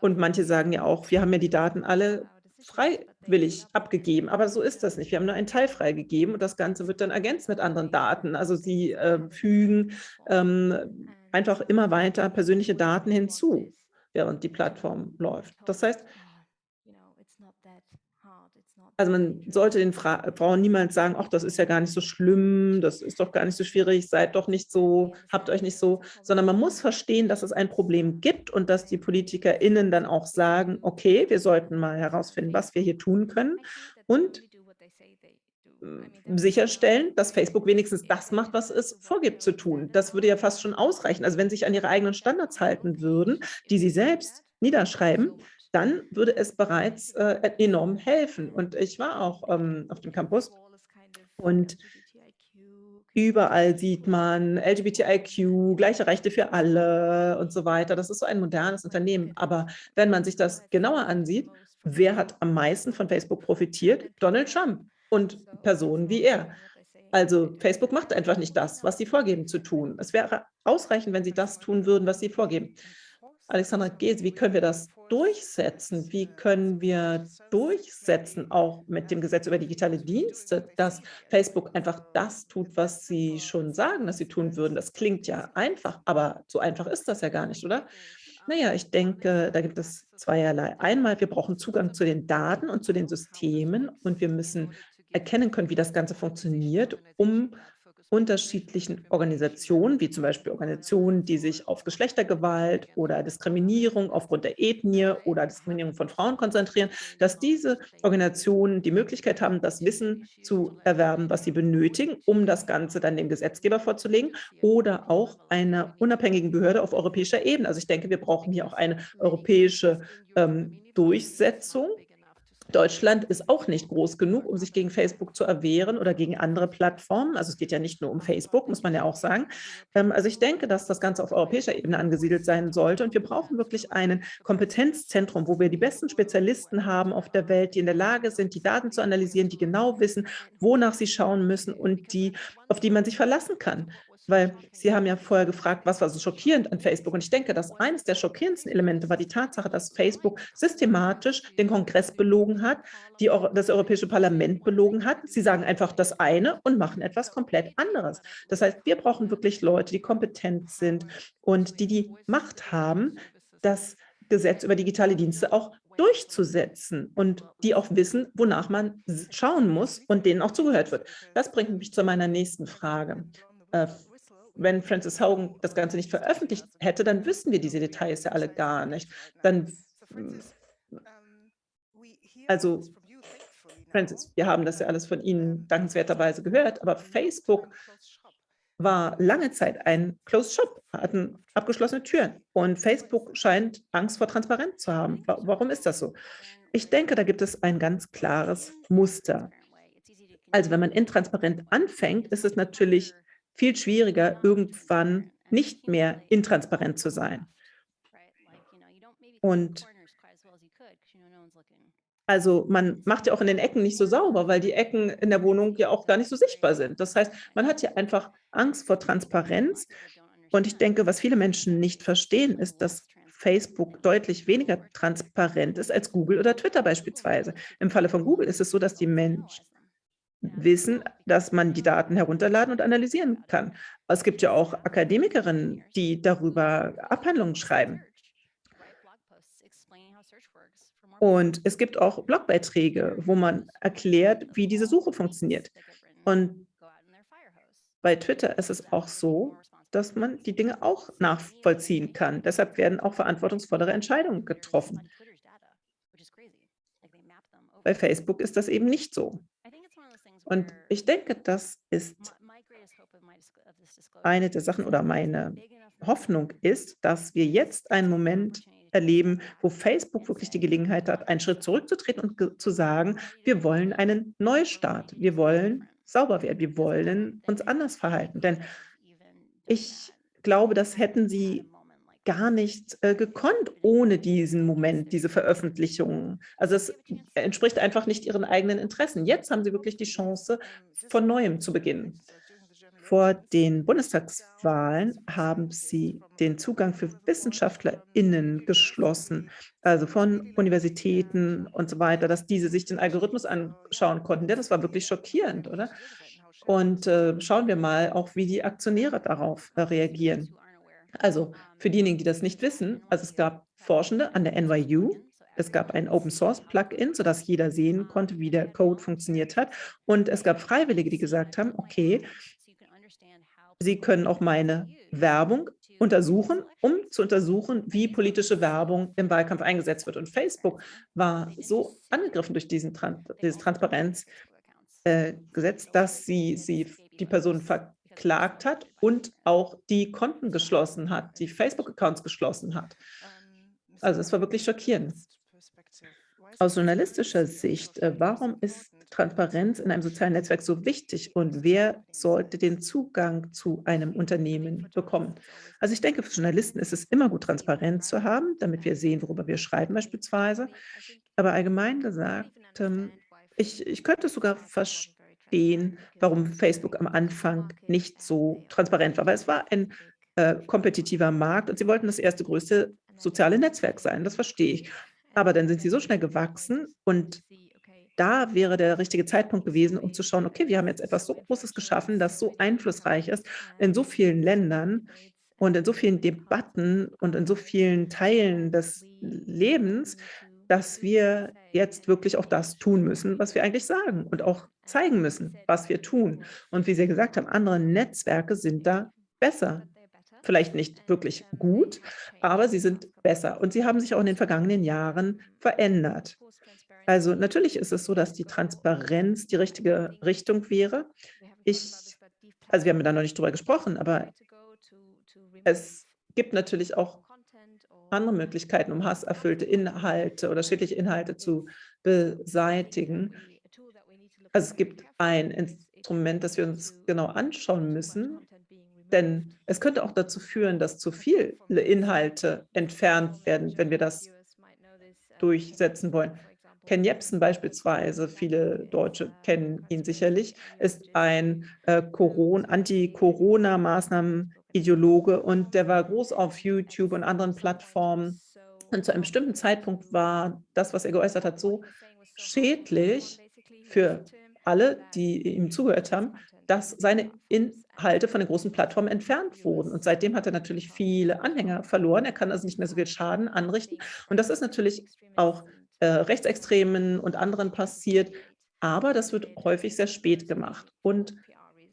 und manche sagen ja auch, wir haben ja die Daten alle freiwillig abgegeben, aber so ist das nicht. Wir haben nur einen Teil freigegeben und das Ganze wird dann ergänzt mit anderen Daten. Also sie äh, fügen ähm, einfach immer weiter persönliche Daten hinzu, während die Plattform läuft. Das heißt, also man sollte den Fra Frauen niemals sagen, ach, das ist ja gar nicht so schlimm, das ist doch gar nicht so schwierig, seid doch nicht so, habt euch nicht so, sondern man muss verstehen, dass es ein Problem gibt und dass die PolitikerInnen dann auch sagen, okay, wir sollten mal herausfinden, was wir hier tun können und sicherstellen, dass Facebook wenigstens das macht, was es vorgibt zu tun. Das würde ja fast schon ausreichen. Also wenn sie sich an ihre eigenen Standards halten würden, die sie selbst niederschreiben, dann würde es bereits äh, enorm helfen. Und ich war auch ähm, auf dem Campus und überall sieht man LGBTIQ, gleiche Rechte für alle und so weiter. Das ist so ein modernes Unternehmen. Aber wenn man sich das genauer ansieht, wer hat am meisten von Facebook profitiert? Donald Trump und Personen wie er. Also Facebook macht einfach nicht das, was sie vorgeben zu tun. Es wäre ausreichend, wenn sie das tun würden, was sie vorgeben. Alexandra Gees, wie können wir das durchsetzen? Wie können wir durchsetzen, auch mit dem Gesetz über digitale Dienste, dass Facebook einfach das tut, was sie schon sagen, dass sie tun würden? Das klingt ja einfach, aber so einfach ist das ja gar nicht, oder? Naja, ich denke, da gibt es zweierlei. Einmal, wir brauchen Zugang zu den Daten und zu den Systemen und wir müssen erkennen können, wie das Ganze funktioniert, um unterschiedlichen Organisationen, wie zum Beispiel Organisationen, die sich auf Geschlechtergewalt oder Diskriminierung aufgrund der Ethnie oder Diskriminierung von Frauen konzentrieren, dass diese Organisationen die Möglichkeit haben, das Wissen zu erwerben, was sie benötigen, um das Ganze dann dem Gesetzgeber vorzulegen oder auch einer unabhängigen Behörde auf europäischer Ebene. Also ich denke, wir brauchen hier auch eine europäische ähm, Durchsetzung Deutschland ist auch nicht groß genug, um sich gegen Facebook zu erwehren oder gegen andere Plattformen. Also es geht ja nicht nur um Facebook, muss man ja auch sagen. Ähm, also ich denke, dass das Ganze auf europäischer Ebene angesiedelt sein sollte. Und wir brauchen wirklich ein Kompetenzzentrum, wo wir die besten Spezialisten haben auf der Welt, die in der Lage sind, die Daten zu analysieren, die genau wissen, wonach sie schauen müssen und die, auf die man sich verlassen kann. Weil Sie haben ja vorher gefragt, was war so schockierend an Facebook? Und ich denke, dass eines der schockierendsten Elemente war die Tatsache, dass Facebook systematisch den Kongress belogen hat, die, das Europäische Parlament belogen hat. Sie sagen einfach das eine und machen etwas komplett anderes. Das heißt, wir brauchen wirklich Leute, die kompetent sind und die die Macht haben, das Gesetz über digitale Dienste auch durchzusetzen und die auch wissen, wonach man schauen muss und denen auch zugehört wird. Das bringt mich zu meiner nächsten Frage. Äh, wenn Francis Hogan das Ganze nicht veröffentlicht hätte, dann wüssten wir diese Details ja alle gar nicht. Dann, also, Francis, wir haben das ja alles von Ihnen dankenswerterweise gehört, aber Facebook war lange Zeit ein Closed Shop, hatten abgeschlossene Türen. Und Facebook scheint Angst vor Transparenz zu haben. Warum ist das so? Ich denke, da gibt es ein ganz klares Muster. Also wenn man intransparent anfängt, ist es natürlich viel schwieriger, irgendwann nicht mehr intransparent zu sein. Und also man macht ja auch in den Ecken nicht so sauber, weil die Ecken in der Wohnung ja auch gar nicht so sichtbar sind. Das heißt, man hat hier einfach Angst vor Transparenz. Und ich denke, was viele Menschen nicht verstehen, ist, dass Facebook deutlich weniger transparent ist als Google oder Twitter beispielsweise. Im Falle von Google ist es so, dass die Menschen wissen, dass man die Daten herunterladen und analysieren kann. Es gibt ja auch Akademikerinnen, die darüber Abhandlungen schreiben. Und es gibt auch Blogbeiträge, wo man erklärt, wie diese Suche funktioniert. Und bei Twitter ist es auch so, dass man die Dinge auch nachvollziehen kann. Deshalb werden auch verantwortungsvollere Entscheidungen getroffen. Bei Facebook ist das eben nicht so. Und ich denke, das ist eine der Sachen oder meine Hoffnung ist, dass wir jetzt einen Moment erleben, wo Facebook wirklich die Gelegenheit hat, einen Schritt zurückzutreten und zu sagen, wir wollen einen Neustart, wir wollen sauber werden, wir wollen uns anders verhalten. Denn ich glaube, das hätten sie gar nicht äh, gekonnt ohne diesen Moment, diese Veröffentlichungen. Also es entspricht einfach nicht ihren eigenen Interessen. Jetzt haben sie wirklich die Chance, von Neuem zu beginnen. Vor den Bundestagswahlen haben sie den Zugang für WissenschaftlerInnen geschlossen, also von Universitäten und so weiter, dass diese sich den Algorithmus anschauen konnten. Das war wirklich schockierend, oder? Und äh, schauen wir mal auch, wie die Aktionäre darauf äh, reagieren. Also für diejenigen, die das nicht wissen, also es gab Forschende an der NYU, es gab ein Open-Source-Plugin, sodass jeder sehen konnte, wie der Code funktioniert hat. Und es gab Freiwillige, die gesagt haben, okay, Sie können auch meine Werbung untersuchen, um zu untersuchen, wie politische Werbung im Wahlkampf eingesetzt wird. Und Facebook war so angegriffen durch diesen Trans dieses Transparenzgesetz, äh, dass sie, sie die Person verklagt hat und auch die Konten geschlossen hat, die Facebook-Accounts geschlossen hat. Also es war wirklich schockierend. Aus journalistischer Sicht, äh, warum ist Transparenz in einem sozialen Netzwerk so wichtig und wer sollte den Zugang zu einem Unternehmen bekommen? Also ich denke, für Journalisten ist es immer gut, Transparenz zu haben, damit wir sehen, worüber wir schreiben beispielsweise. Aber allgemein gesagt, ähm, ich, ich könnte sogar verstehen, warum Facebook am Anfang nicht so transparent war, weil es war ein äh, kompetitiver Markt und sie wollten das erste größte soziale Netzwerk sein, das verstehe ich. Aber dann sind sie so schnell gewachsen und da wäre der richtige Zeitpunkt gewesen, um zu schauen, okay, wir haben jetzt etwas so Großes geschaffen, das so einflussreich ist in so vielen Ländern und in so vielen Debatten und in so vielen Teilen des Lebens, dass wir jetzt wirklich auch das tun müssen, was wir eigentlich sagen und auch zeigen müssen, was wir tun. Und wie Sie gesagt haben, andere Netzwerke sind da besser vielleicht nicht wirklich gut, aber sie sind besser. Und sie haben sich auch in den vergangenen Jahren verändert. Also natürlich ist es so, dass die Transparenz die richtige Richtung wäre. Ich, also wir haben da noch nicht drüber gesprochen, aber es gibt natürlich auch andere Möglichkeiten, um hasserfüllte Inhalte oder schädliche Inhalte zu beseitigen. Also es gibt ein Instrument, das wir uns genau anschauen müssen, denn es könnte auch dazu führen, dass zu viele Inhalte entfernt werden, wenn wir das durchsetzen wollen. Ken Jebsen beispielsweise, viele Deutsche kennen ihn sicherlich, ist ein äh, Anti-Corona-Maßnahmen-Ideologe und der war groß auf YouTube und anderen Plattformen. Und zu einem bestimmten Zeitpunkt war das, was er geäußert hat, so schädlich für alle, die ihm zugehört haben, dass seine Inhalte von den großen Plattformen entfernt wurden. Und seitdem hat er natürlich viele Anhänger verloren. Er kann also nicht mehr so viel Schaden anrichten. Und das ist natürlich auch äh, Rechtsextremen und anderen passiert. Aber das wird häufig sehr spät gemacht. Und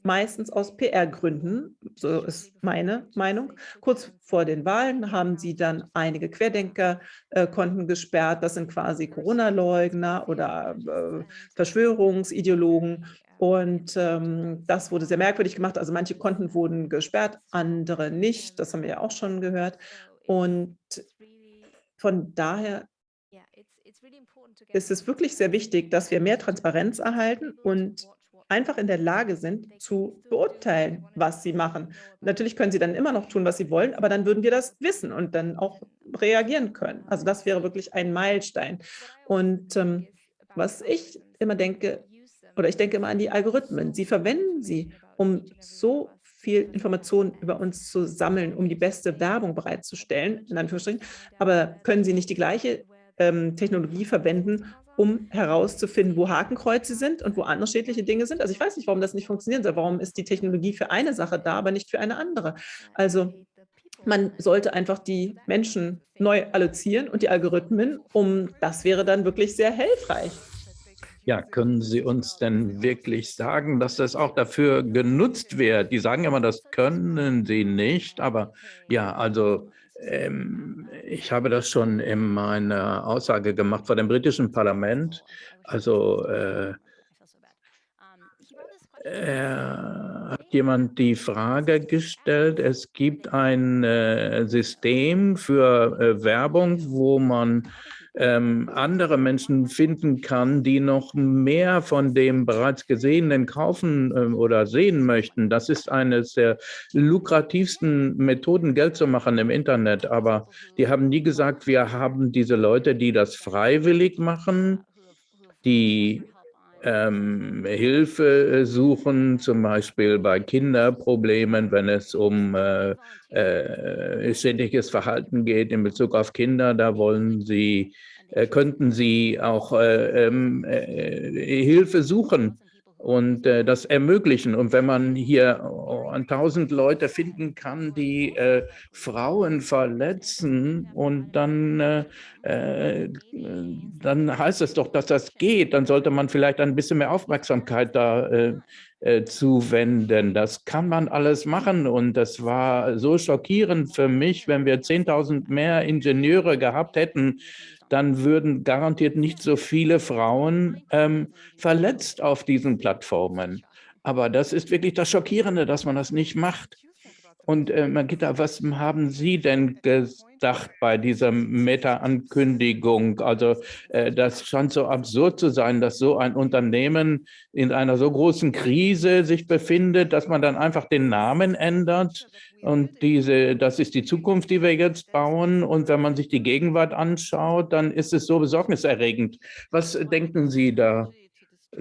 meistens aus PR-Gründen, so ist meine Meinung. Kurz vor den Wahlen haben sie dann einige Querdenker-Konten gesperrt. Das sind quasi Corona-Leugner oder äh, Verschwörungsideologen. Und ähm, das wurde sehr merkwürdig gemacht. Also manche Konten wurden gesperrt, andere nicht. Das haben wir ja auch schon gehört. Und von daher ist es wirklich sehr wichtig, dass wir mehr Transparenz erhalten und einfach in der Lage sind, zu beurteilen, was sie machen. Natürlich können sie dann immer noch tun, was sie wollen, aber dann würden wir das wissen und dann auch reagieren können. Also das wäre wirklich ein Meilenstein. Und ähm, was ich immer denke, oder ich denke immer an die Algorithmen. Sie verwenden sie, um so viel Informationen über uns zu sammeln, um die beste Werbung bereitzustellen, in Anführungsstrichen. Aber können sie nicht die gleiche ähm, Technologie verwenden, um herauszufinden, wo Hakenkreuze sind und wo andere schädliche Dinge sind. Also ich weiß nicht, warum das nicht funktionieren soll. Warum ist die Technologie für eine Sache da, aber nicht für eine andere? Also man sollte einfach die Menschen neu allozieren und die Algorithmen, um das wäre dann wirklich sehr hilfreich. Ja, können Sie uns denn wirklich sagen, dass das auch dafür genutzt wird? Die sagen immer, das können Sie nicht, aber ja, also ich habe das schon in meiner Aussage gemacht vor dem britischen Parlament. Also äh, hat jemand die Frage gestellt, es gibt ein äh, System für äh, Werbung, wo man ähm, andere Menschen finden kann, die noch mehr von dem bereits Gesehenen kaufen ähm, oder sehen möchten. Das ist eines der lukrativsten Methoden, Geld zu machen im Internet. Aber die haben nie gesagt, wir haben diese Leute, die das freiwillig machen, die ähm, Hilfe suchen, zum Beispiel bei Kinderproblemen, wenn es um äh, äh, ständiges Verhalten geht in Bezug auf Kinder. Da wollen sie, äh, könnten sie auch äh, ähm, äh, Hilfe suchen und äh, das ermöglichen. Und wenn man hier an tausend Leute finden kann, die äh, Frauen verletzen und dann, äh, äh dann heißt es doch, dass das geht, dann sollte man vielleicht ein bisschen mehr Aufmerksamkeit da äh, äh, zuwenden. Das kann man alles machen und das war so schockierend für mich, wenn wir 10.000 mehr Ingenieure gehabt hätten, dann würden garantiert nicht so viele Frauen ähm, verletzt auf diesen Plattformen. Aber das ist wirklich das Schockierende, dass man das nicht macht. Und äh, Magita, was haben Sie denn gedacht bei dieser Meta-Ankündigung? Also äh, das scheint so absurd zu sein, dass so ein Unternehmen in einer so großen Krise sich befindet, dass man dann einfach den Namen ändert. Und diese, das ist die Zukunft, die wir jetzt bauen. Und wenn man sich die Gegenwart anschaut, dann ist es so besorgniserregend. Was denken Sie da?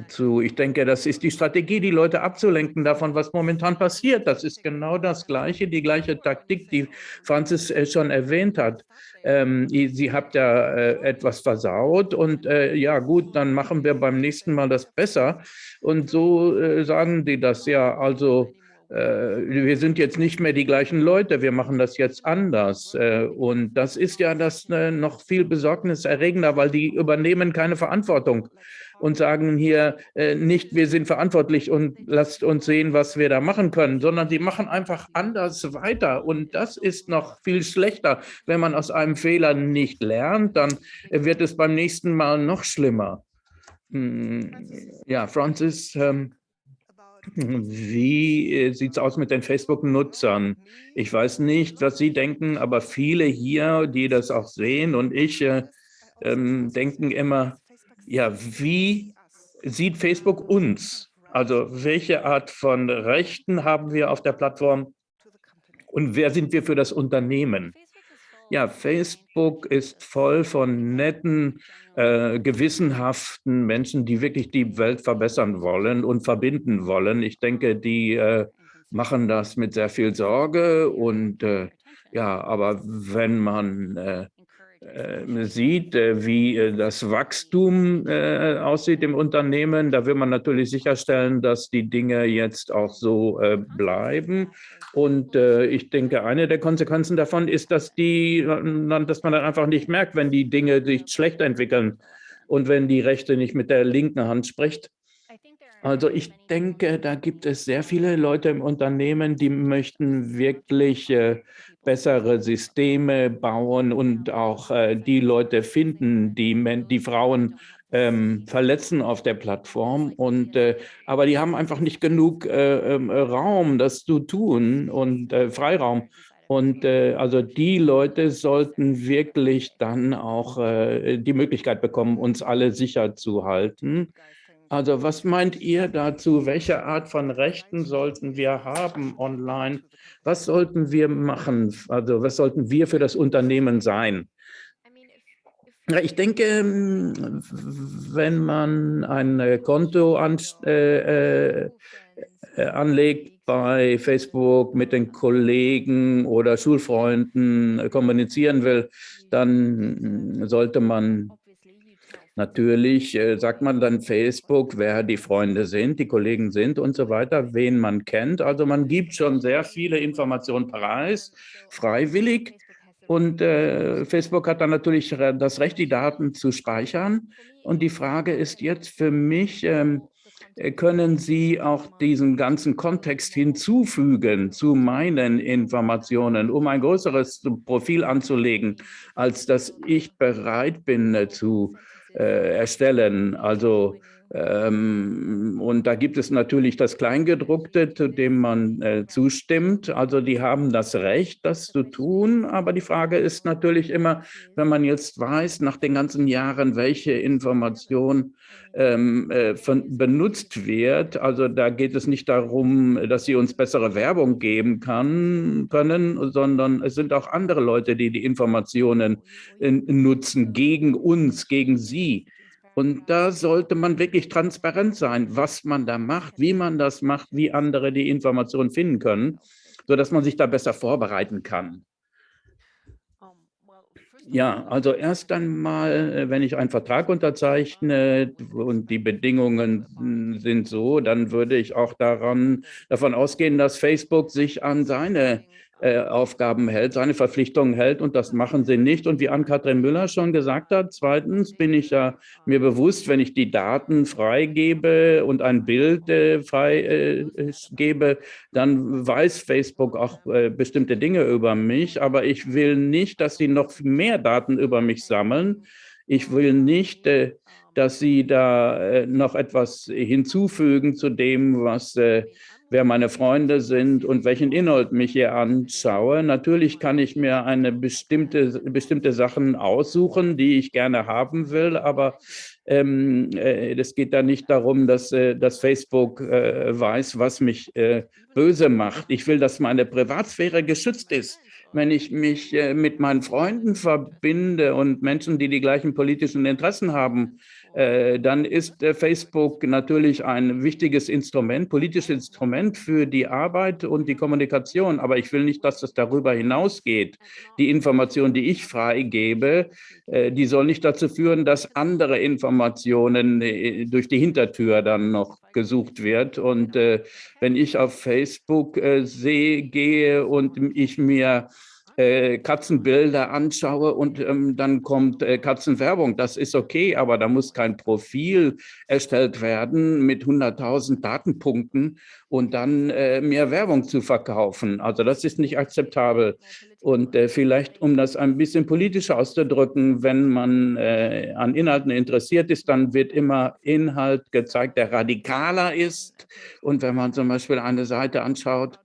Zu. Ich denke, das ist die Strategie, die Leute abzulenken davon, was momentan passiert. Das ist genau das Gleiche, die gleiche Taktik, die Franzis äh, schon erwähnt hat. Ähm, sie habt ja äh, etwas versaut und äh, ja gut, dann machen wir beim nächsten Mal das besser. Und so äh, sagen die das ja, also wir sind jetzt nicht mehr die gleichen Leute, wir machen das jetzt anders. Äh, und das ist ja das noch viel besorgniserregender, weil die übernehmen keine Verantwortung und sagen hier äh, nicht, wir sind verantwortlich und lasst uns sehen, was wir da machen können, sondern die machen einfach anders weiter. Und das ist noch viel schlechter. Wenn man aus einem Fehler nicht lernt, dann wird es beim nächsten Mal noch schlimmer. Hm, ja, Francis, ähm, wie äh, sieht es aus mit den Facebook-Nutzern? Ich weiß nicht, was Sie denken, aber viele hier, die das auch sehen und ich, äh, ähm, denken immer, ja, wie sieht Facebook uns? Also welche Art von Rechten haben wir auf der Plattform und wer sind wir für das Unternehmen? Ja, Facebook ist voll von netten, äh, gewissenhaften Menschen, die wirklich die Welt verbessern wollen und verbinden wollen. Ich denke, die äh, machen das mit sehr viel Sorge und äh, ja, aber wenn man äh, sieht, äh, wie äh, das Wachstum aussieht im Unternehmen, da will man natürlich sicherstellen, dass die Dinge jetzt auch so bleiben. Und ich denke, eine der Konsequenzen davon ist, dass, die, dass man dann einfach nicht merkt, wenn die Dinge sich schlecht entwickeln und wenn die Rechte nicht mit der linken Hand spricht. Also ich denke, da gibt es sehr viele Leute im Unternehmen, die möchten wirklich äh, bessere Systeme bauen und auch äh, die Leute finden, die, die Frauen ähm, verletzen auf der Plattform. Und, äh, aber die haben einfach nicht genug äh, ähm, Raum, das zu tun und äh, Freiraum. Und äh, also die Leute sollten wirklich dann auch äh, die Möglichkeit bekommen, uns alle sicher zu halten. Also was meint ihr dazu? Welche Art von Rechten sollten wir haben online? Was sollten wir machen? Also was sollten wir für das Unternehmen sein? Ich denke, wenn man ein Konto an, äh, äh, anlegt bei Facebook mit den Kollegen oder Schulfreunden kommunizieren will, dann sollte man Natürlich äh, sagt man dann Facebook, wer die Freunde sind, die Kollegen sind und so weiter, wen man kennt. Also man gibt schon sehr viele Informationen preis, freiwillig. Und äh, Facebook hat dann natürlich das Recht, die Daten zu speichern. Und die Frage ist jetzt für mich, ähm, können Sie auch diesen ganzen Kontext hinzufügen zu meinen Informationen, um ein größeres Profil anzulegen, als dass ich bereit bin äh, zu äh, erstellen. Also und da gibt es natürlich das Kleingedruckte, zu dem man äh, zustimmt. Also die haben das Recht, das zu tun. Aber die Frage ist natürlich immer, wenn man jetzt weiß, nach den ganzen Jahren, welche Information ähm, äh, von, benutzt wird. Also da geht es nicht darum, dass sie uns bessere Werbung geben kann, können, sondern es sind auch andere Leute, die die Informationen äh, nutzen gegen uns, gegen sie. Und da sollte man wirklich transparent sein, was man da macht, wie man das macht, wie andere die Informationen finden können, sodass man sich da besser vorbereiten kann. Ja, also erst einmal, äh, wenn ich einen Vertrag unterzeichne und die Bedingungen sind so, dann würde ich auch daran, davon ausgehen, dass Facebook sich an seine äh, Aufgaben hält, seine Verpflichtungen hält und das machen sie nicht. Und wie Ann-Kathrin Müller schon gesagt hat, zweitens bin ich ja mir bewusst, wenn ich die Daten freigebe und ein Bild äh, freigebe, äh, dann weiß Facebook auch äh, bestimmte Dinge über mich, aber ich will nicht, dass sie noch mehr Daten über mich sammeln. Ich will nicht, äh, dass sie da noch etwas hinzufügen zu dem, was wer meine Freunde sind und welchen Inhalt mich hier anschaue. Natürlich kann ich mir eine bestimmte, bestimmte Sachen aussuchen, die ich gerne haben will, aber ähm, äh, es geht da nicht darum, dass, äh, dass Facebook äh, weiß, was mich äh, böse macht. Ich will, dass meine Privatsphäre geschützt ist wenn ich mich äh, mit meinen Freunden verbinde und Menschen, die die gleichen politischen Interessen haben, dann ist äh, Facebook natürlich ein wichtiges Instrument, politisches Instrument für die Arbeit und die Kommunikation. Aber ich will nicht, dass das darüber hinausgeht. Die Information, die ich freigebe, äh, die soll nicht dazu führen, dass andere Informationen durch die Hintertür dann noch gesucht wird. Und wenn ich auf Facebook sehe, gehe und ich mir äh, Katzenbilder anschaue und ähm, dann kommt äh, Katzenwerbung. Das ist okay, aber da muss kein Profil erstellt werden mit 100.000 Datenpunkten und dann äh, mehr Werbung zu verkaufen. Also das ist nicht akzeptabel. Und äh, vielleicht, um das ein bisschen politisch auszudrücken, wenn man äh, an Inhalten interessiert ist, dann wird immer Inhalt gezeigt, der radikaler ist. Und wenn man zum Beispiel eine Seite anschaut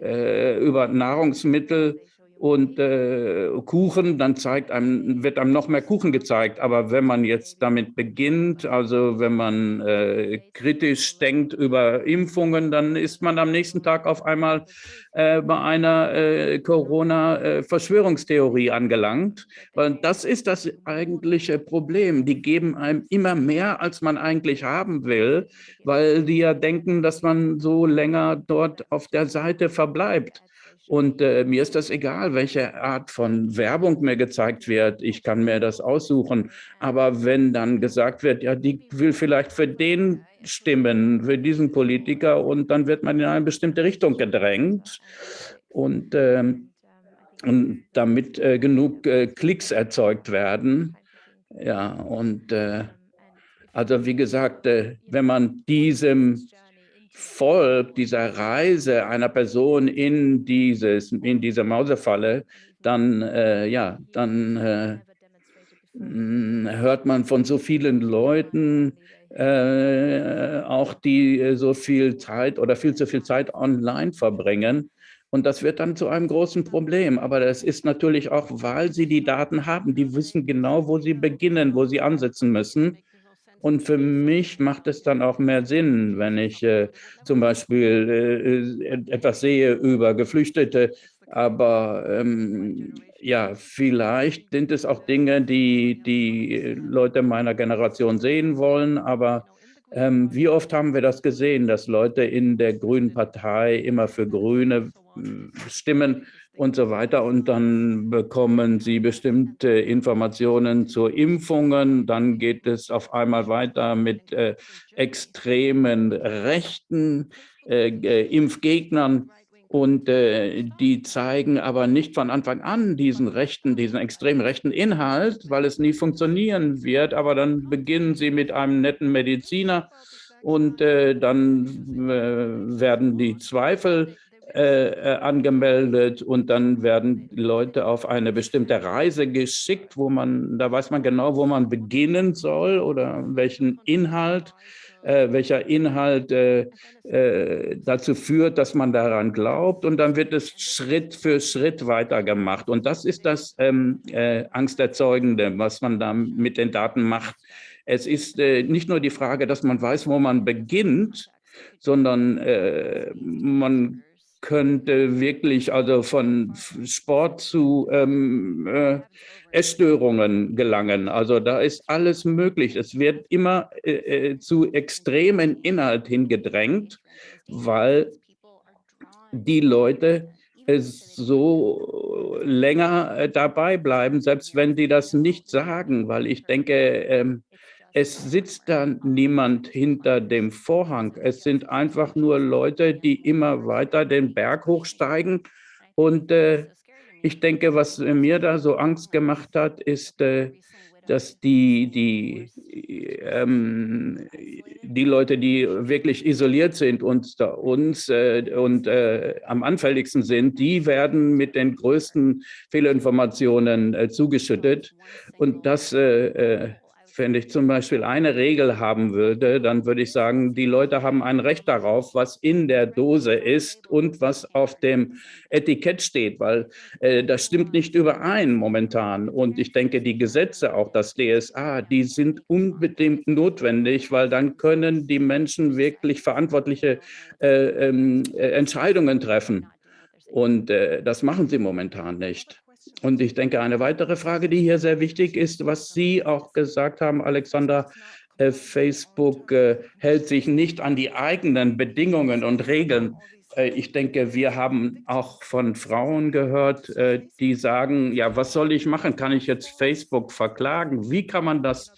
über Nahrungsmittel, und äh, Kuchen, dann zeigt einem, wird einem noch mehr Kuchen gezeigt. Aber wenn man jetzt damit beginnt, also wenn man äh, kritisch denkt über Impfungen, dann ist man am nächsten Tag auf einmal äh, bei einer äh, Corona-Verschwörungstheorie angelangt. Weil das ist das eigentliche Problem. Die geben einem immer mehr, als man eigentlich haben will, weil die ja denken, dass man so länger dort auf der Seite verbleibt. Und äh, mir ist das egal, welche Art von Werbung mir gezeigt wird. Ich kann mir das aussuchen. Aber wenn dann gesagt wird, ja, die will vielleicht für den stimmen, für diesen Politiker, und dann wird man in eine bestimmte Richtung gedrängt. Und, äh, und damit äh, genug äh, Klicks erzeugt werden. Ja, und äh, also wie gesagt, äh, wenn man diesem Volk dieser Reise einer Person in, dieses, in diese Mausefalle, dann, äh, ja, dann äh, hm, hört man von so vielen Leuten, äh, auch die so viel Zeit oder viel zu viel Zeit online verbringen. Und das wird dann zu einem großen Problem. Aber das ist natürlich auch, weil sie die Daten haben. Die wissen genau, wo sie beginnen, wo sie ansetzen müssen. Und für mich macht es dann auch mehr Sinn, wenn ich äh, zum Beispiel äh, etwas sehe über Geflüchtete. Aber ähm, ja, vielleicht sind es auch Dinge, die die Leute meiner Generation sehen wollen. Aber ähm, wie oft haben wir das gesehen, dass Leute in der Grünen Partei immer für Grüne äh, stimmen und so weiter. Und dann bekommen Sie bestimmte Informationen zu Impfungen. Dann geht es auf einmal weiter mit äh, extremen Rechten, äh, Impfgegnern. Und äh, die zeigen aber nicht von Anfang an diesen rechten, diesen extrem rechten Inhalt, weil es nie funktionieren wird. Aber dann beginnen sie mit einem netten Mediziner und äh, dann äh, werden die Zweifel äh, äh, angemeldet und dann werden Leute auf eine bestimmte Reise geschickt, wo man, da weiß man genau, wo man beginnen soll oder welchen Inhalt, äh, welcher Inhalt äh, äh, dazu führt, dass man daran glaubt und dann wird es Schritt für Schritt weitergemacht und das ist das ähm, äh, Angsterzeugende, was man da mit den Daten macht. Es ist nicht nur die Frage, dass man weiß, wo man beginnt, sondern man könnte wirklich also von Sport zu ähm, äh, Essstörungen gelangen. Also da ist alles möglich. Es wird immer äh, äh zu extremen Inhalt hingedrängt, weil die Leute so länger äh, dabei bleiben, selbst wenn die das nicht sagen, weil ich denke, ähm, es sitzt da niemand hinter dem Vorhang. Es sind einfach nur Leute, die immer weiter den Berg hochsteigen. Und äh, ich denke, was mir da so Angst gemacht hat, ist, äh, dass die, die, ähm, die Leute, die wirklich isoliert sind und uns äh, und äh, am anfälligsten sind, die werden mit den größten Fehlinformationen äh, zugeschüttet. Und das wenn ich zum Beispiel eine Regel haben würde, dann würde ich sagen, die Leute haben ein Recht darauf, was in der Dose ist und was auf dem Etikett steht, weil äh, das stimmt nicht überein momentan. Und ich denke, die Gesetze, auch das DSA, die sind unbedingt notwendig, weil dann können die Menschen wirklich verantwortliche äh, ähm, äh, Entscheidungen treffen. Und äh, das machen sie momentan nicht. Und ich denke, eine weitere Frage, die hier sehr wichtig ist, was Sie auch gesagt haben, Alexander, äh, Facebook äh, hält sich nicht an die eigenen Bedingungen und Regeln. Äh, ich denke, wir haben auch von Frauen gehört, die sagen, ja, was soll ich machen? Kann ich jetzt Facebook verklagen? Wie kann man das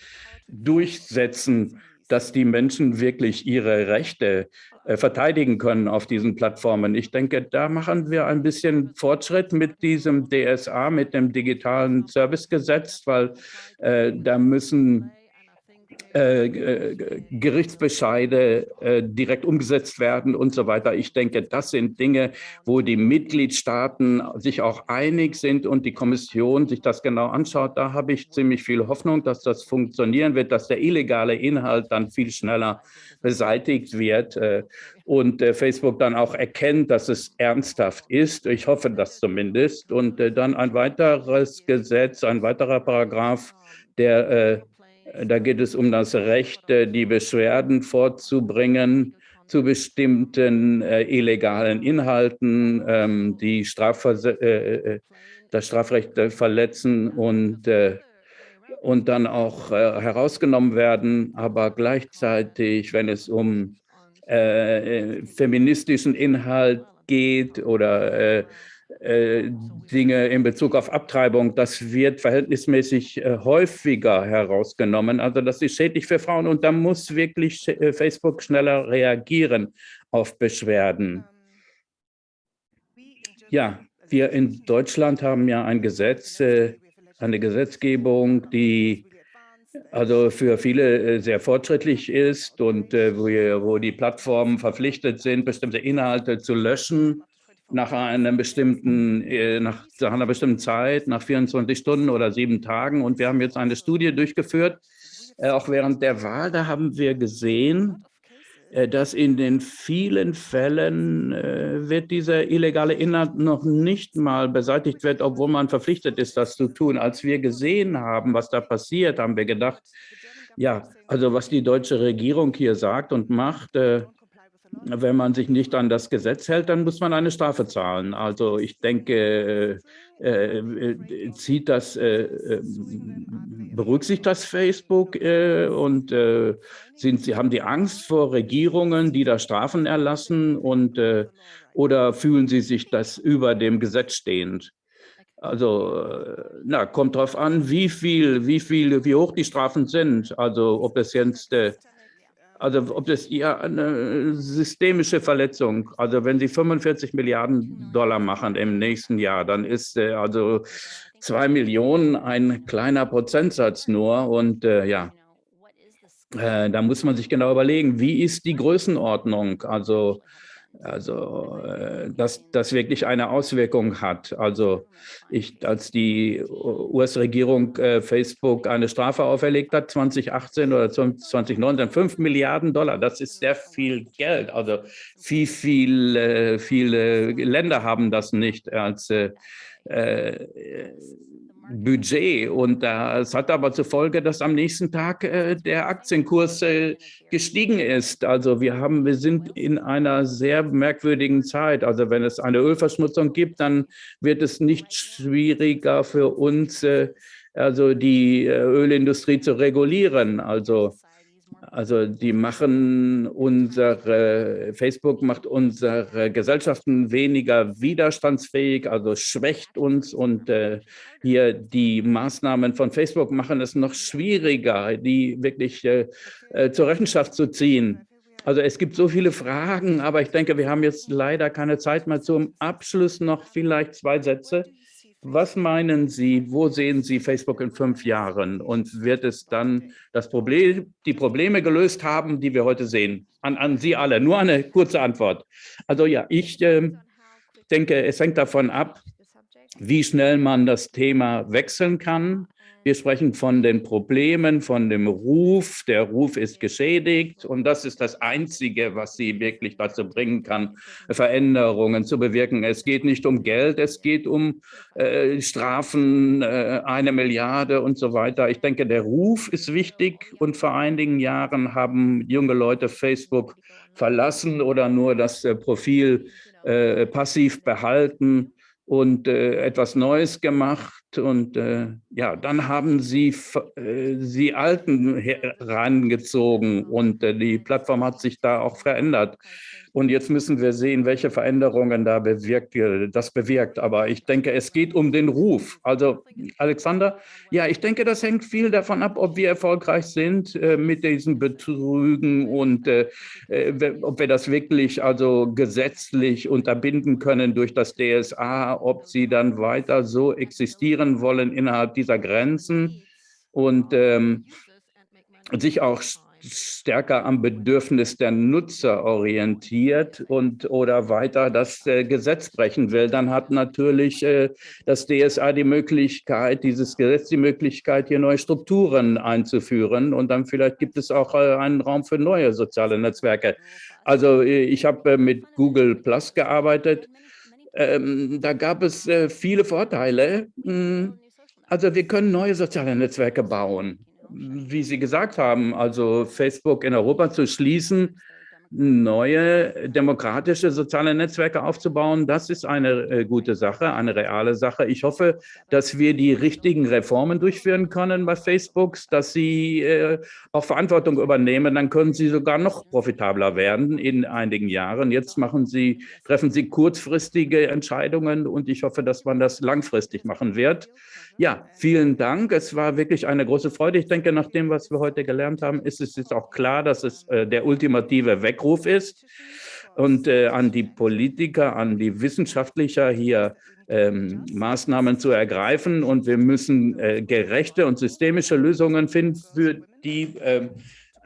durchsetzen, dass die Menschen wirklich ihre Rechte verteidigen können auf diesen Plattformen. Ich denke, da machen wir ein bisschen Fortschritt mit diesem DSA, mit dem digitalen Servicegesetz, weil äh, da müssen äh, äh, Gerichtsbescheide äh, direkt umgesetzt werden und so weiter. Ich denke, das sind Dinge, wo die Mitgliedstaaten sich auch einig sind und die Kommission sich das genau anschaut. Da habe ich ziemlich viel Hoffnung, dass das funktionieren wird, dass der illegale Inhalt dann viel schneller beseitigt wird und Facebook dann auch erkennt, dass es ernsthaft ist. Ich hoffe das zumindest. Und dann ein weiteres Gesetz, ein weiterer Paragraph, der da geht es um das Recht, die Beschwerden vorzubringen zu bestimmten äh, illegalen Inhalten, ähm, die Strafver äh, äh, das Strafrecht äh, verletzen und, äh, und dann auch äh, herausgenommen werden. Aber gleichzeitig, wenn es um feministischen Inhalt geht oder äh, Dinge in Bezug auf Abtreibung, das wird verhältnismäßig äh, häufiger herausgenommen. Also das ist schädlich für Frauen und da muss wirklich äh, Facebook schneller reagieren auf Beschwerden. Ja, wir in Deutschland haben ja ein Gesetz, eine Gesetzgebung, die also für viele sehr fortschrittlich ist und wo die Plattformen verpflichtet sind, bestimmte Inhalte zu löschen nach einer bestimmten, äh, nach einer bestimmten Zeit, nach 24 Stunden oder sieben Tagen. Und wir haben jetzt eine Studie durchgeführt, äh, auch während der Wahl, da haben wir gesehen, äh, dass in den vielen Fällen wird dieser illegale Inhalt noch nicht mal beseitigt wird, obwohl man verpflichtet ist, das zu tun. Als wir gesehen haben, was da passiert, haben wir gedacht, ja, also was die deutsche Regierung hier sagt und macht, wenn man sich nicht an das Gesetz hält, dann muss man eine Strafe zahlen. Also ich denke, äh, äh, zieht das, äh, äh berücksichtigt das Facebook äh, und äh, sind sie, haben die Angst vor Regierungen, die da Strafen erlassen und oder fühlen sie sich das über dem Gesetz stehend? Also, na, kommt darauf an, wie viel, wie viel, wie hoch die Strafen sind. Also, ob es jetzt also ob das ja eine systemische Verletzung, also wenn Sie 45 Milliarden Dollar machen im nächsten Jahr, dann ist äh, also zwei Millionen ein kleiner Prozentsatz nur und äh, ja, äh, da muss man sich genau überlegen, wie ist die Größenordnung, also also, äh, dass das wirklich eine Auswirkung hat. Also, ich, als die US-Regierung äh, Facebook eine Strafe auferlegt hat, 2018 oder 2019, 5 Milliarden Dollar, das ist sehr viel Geld. Also, wie viel, äh, viele Länder haben das nicht als äh Budget. Und das hat aber zur Folge, dass am nächsten Tag äh, der Aktienkurs äh, gestiegen ist. Also wir haben, wir sind in einer sehr merkwürdigen Zeit. Also wenn es eine Ölverschmutzung gibt, dann wird es nicht schwieriger für uns, äh, also die äh, Ölindustrie zu regulieren. Also also die machen unsere, Facebook macht unsere Gesellschaften weniger widerstandsfähig, also schwächt uns und äh, hier die Maßnahmen von Facebook machen es noch schwieriger, die wirklich äh, äh, zur Rechenschaft zu ziehen. Also es gibt so viele Fragen, aber ich denke, wir haben jetzt leider keine Zeit mehr zum Abschluss noch vielleicht zwei Sätze. Was meinen Sie, wo sehen Sie Facebook in fünf Jahren und wird es dann das Problem, die Probleme gelöst haben, die wir heute sehen? An, an Sie alle, nur eine kurze Antwort. Also ja, ich äh, denke, es hängt davon ab, wie schnell man das Thema wechseln kann. Wir sprechen von den Problemen, von dem Ruf. Der Ruf ist geschädigt und das ist das Einzige, was sie wirklich dazu bringen kann, Veränderungen zu bewirken. Es geht nicht um Geld, es geht um äh, Strafen, äh, eine Milliarde und so weiter. Ich denke, der Ruf ist wichtig und vor einigen Jahren haben junge Leute Facebook verlassen oder nur das äh, Profil äh, passiv behalten und äh, etwas Neues gemacht. Und äh, ja, dann haben sie äh, die Alten herangezogen und äh, die Plattform hat sich da auch verändert. Und jetzt müssen wir sehen, welche Veränderungen da bewirkt, das bewirkt. Aber ich denke, es geht um den Ruf. Also Alexander, ja, ich denke, das hängt viel davon ab, ob wir erfolgreich sind äh, mit diesen Betrügen und äh, äh ob wir das wirklich also gesetzlich unterbinden können durch das DSA, ob sie dann weiter so existieren wollen innerhalb dieser Grenzen. Und ähm, sich auch stärker am Bedürfnis der Nutzer orientiert und oder weiter das äh, Gesetz brechen will, dann hat natürlich äh, das DSA die Möglichkeit, dieses Gesetz die Möglichkeit, hier neue Strukturen einzuführen und dann vielleicht gibt es auch äh, einen Raum für neue soziale Netzwerke. Also äh, ich habe äh, mit Google Plus gearbeitet. Ähm, da gab es äh, viele Vorteile. Hm, also wir können neue soziale Netzwerke bauen wie Sie gesagt haben, also Facebook in Europa zu schließen, neue demokratische soziale Netzwerke aufzubauen, das ist eine äh, gute Sache, eine reale Sache. Ich hoffe, dass wir die richtigen Reformen durchführen können bei Facebook, dass sie äh, auch Verantwortung übernehmen, dann können sie sogar noch profitabler werden in einigen Jahren. Jetzt machen sie, treffen sie kurzfristige Entscheidungen und ich hoffe, dass man das langfristig machen wird. Ja, vielen Dank. Es war wirklich eine große Freude. Ich denke, nach dem, was wir heute gelernt haben, ist es jetzt auch klar, dass es äh, der ultimative Weckruf ist und äh, an die Politiker, an die Wissenschaftlicher hier ähm, Maßnahmen zu ergreifen. Und wir müssen äh, gerechte und systemische Lösungen finden für die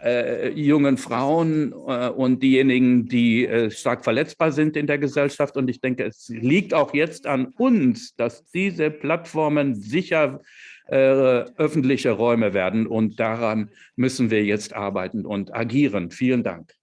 äh, jungen Frauen äh, und diejenigen, die äh, stark verletzbar sind in der Gesellschaft. Und ich denke, es liegt auch jetzt an uns, dass diese Plattformen sicher äh, öffentliche Räume werden. Und daran müssen wir jetzt arbeiten und agieren. Vielen Dank.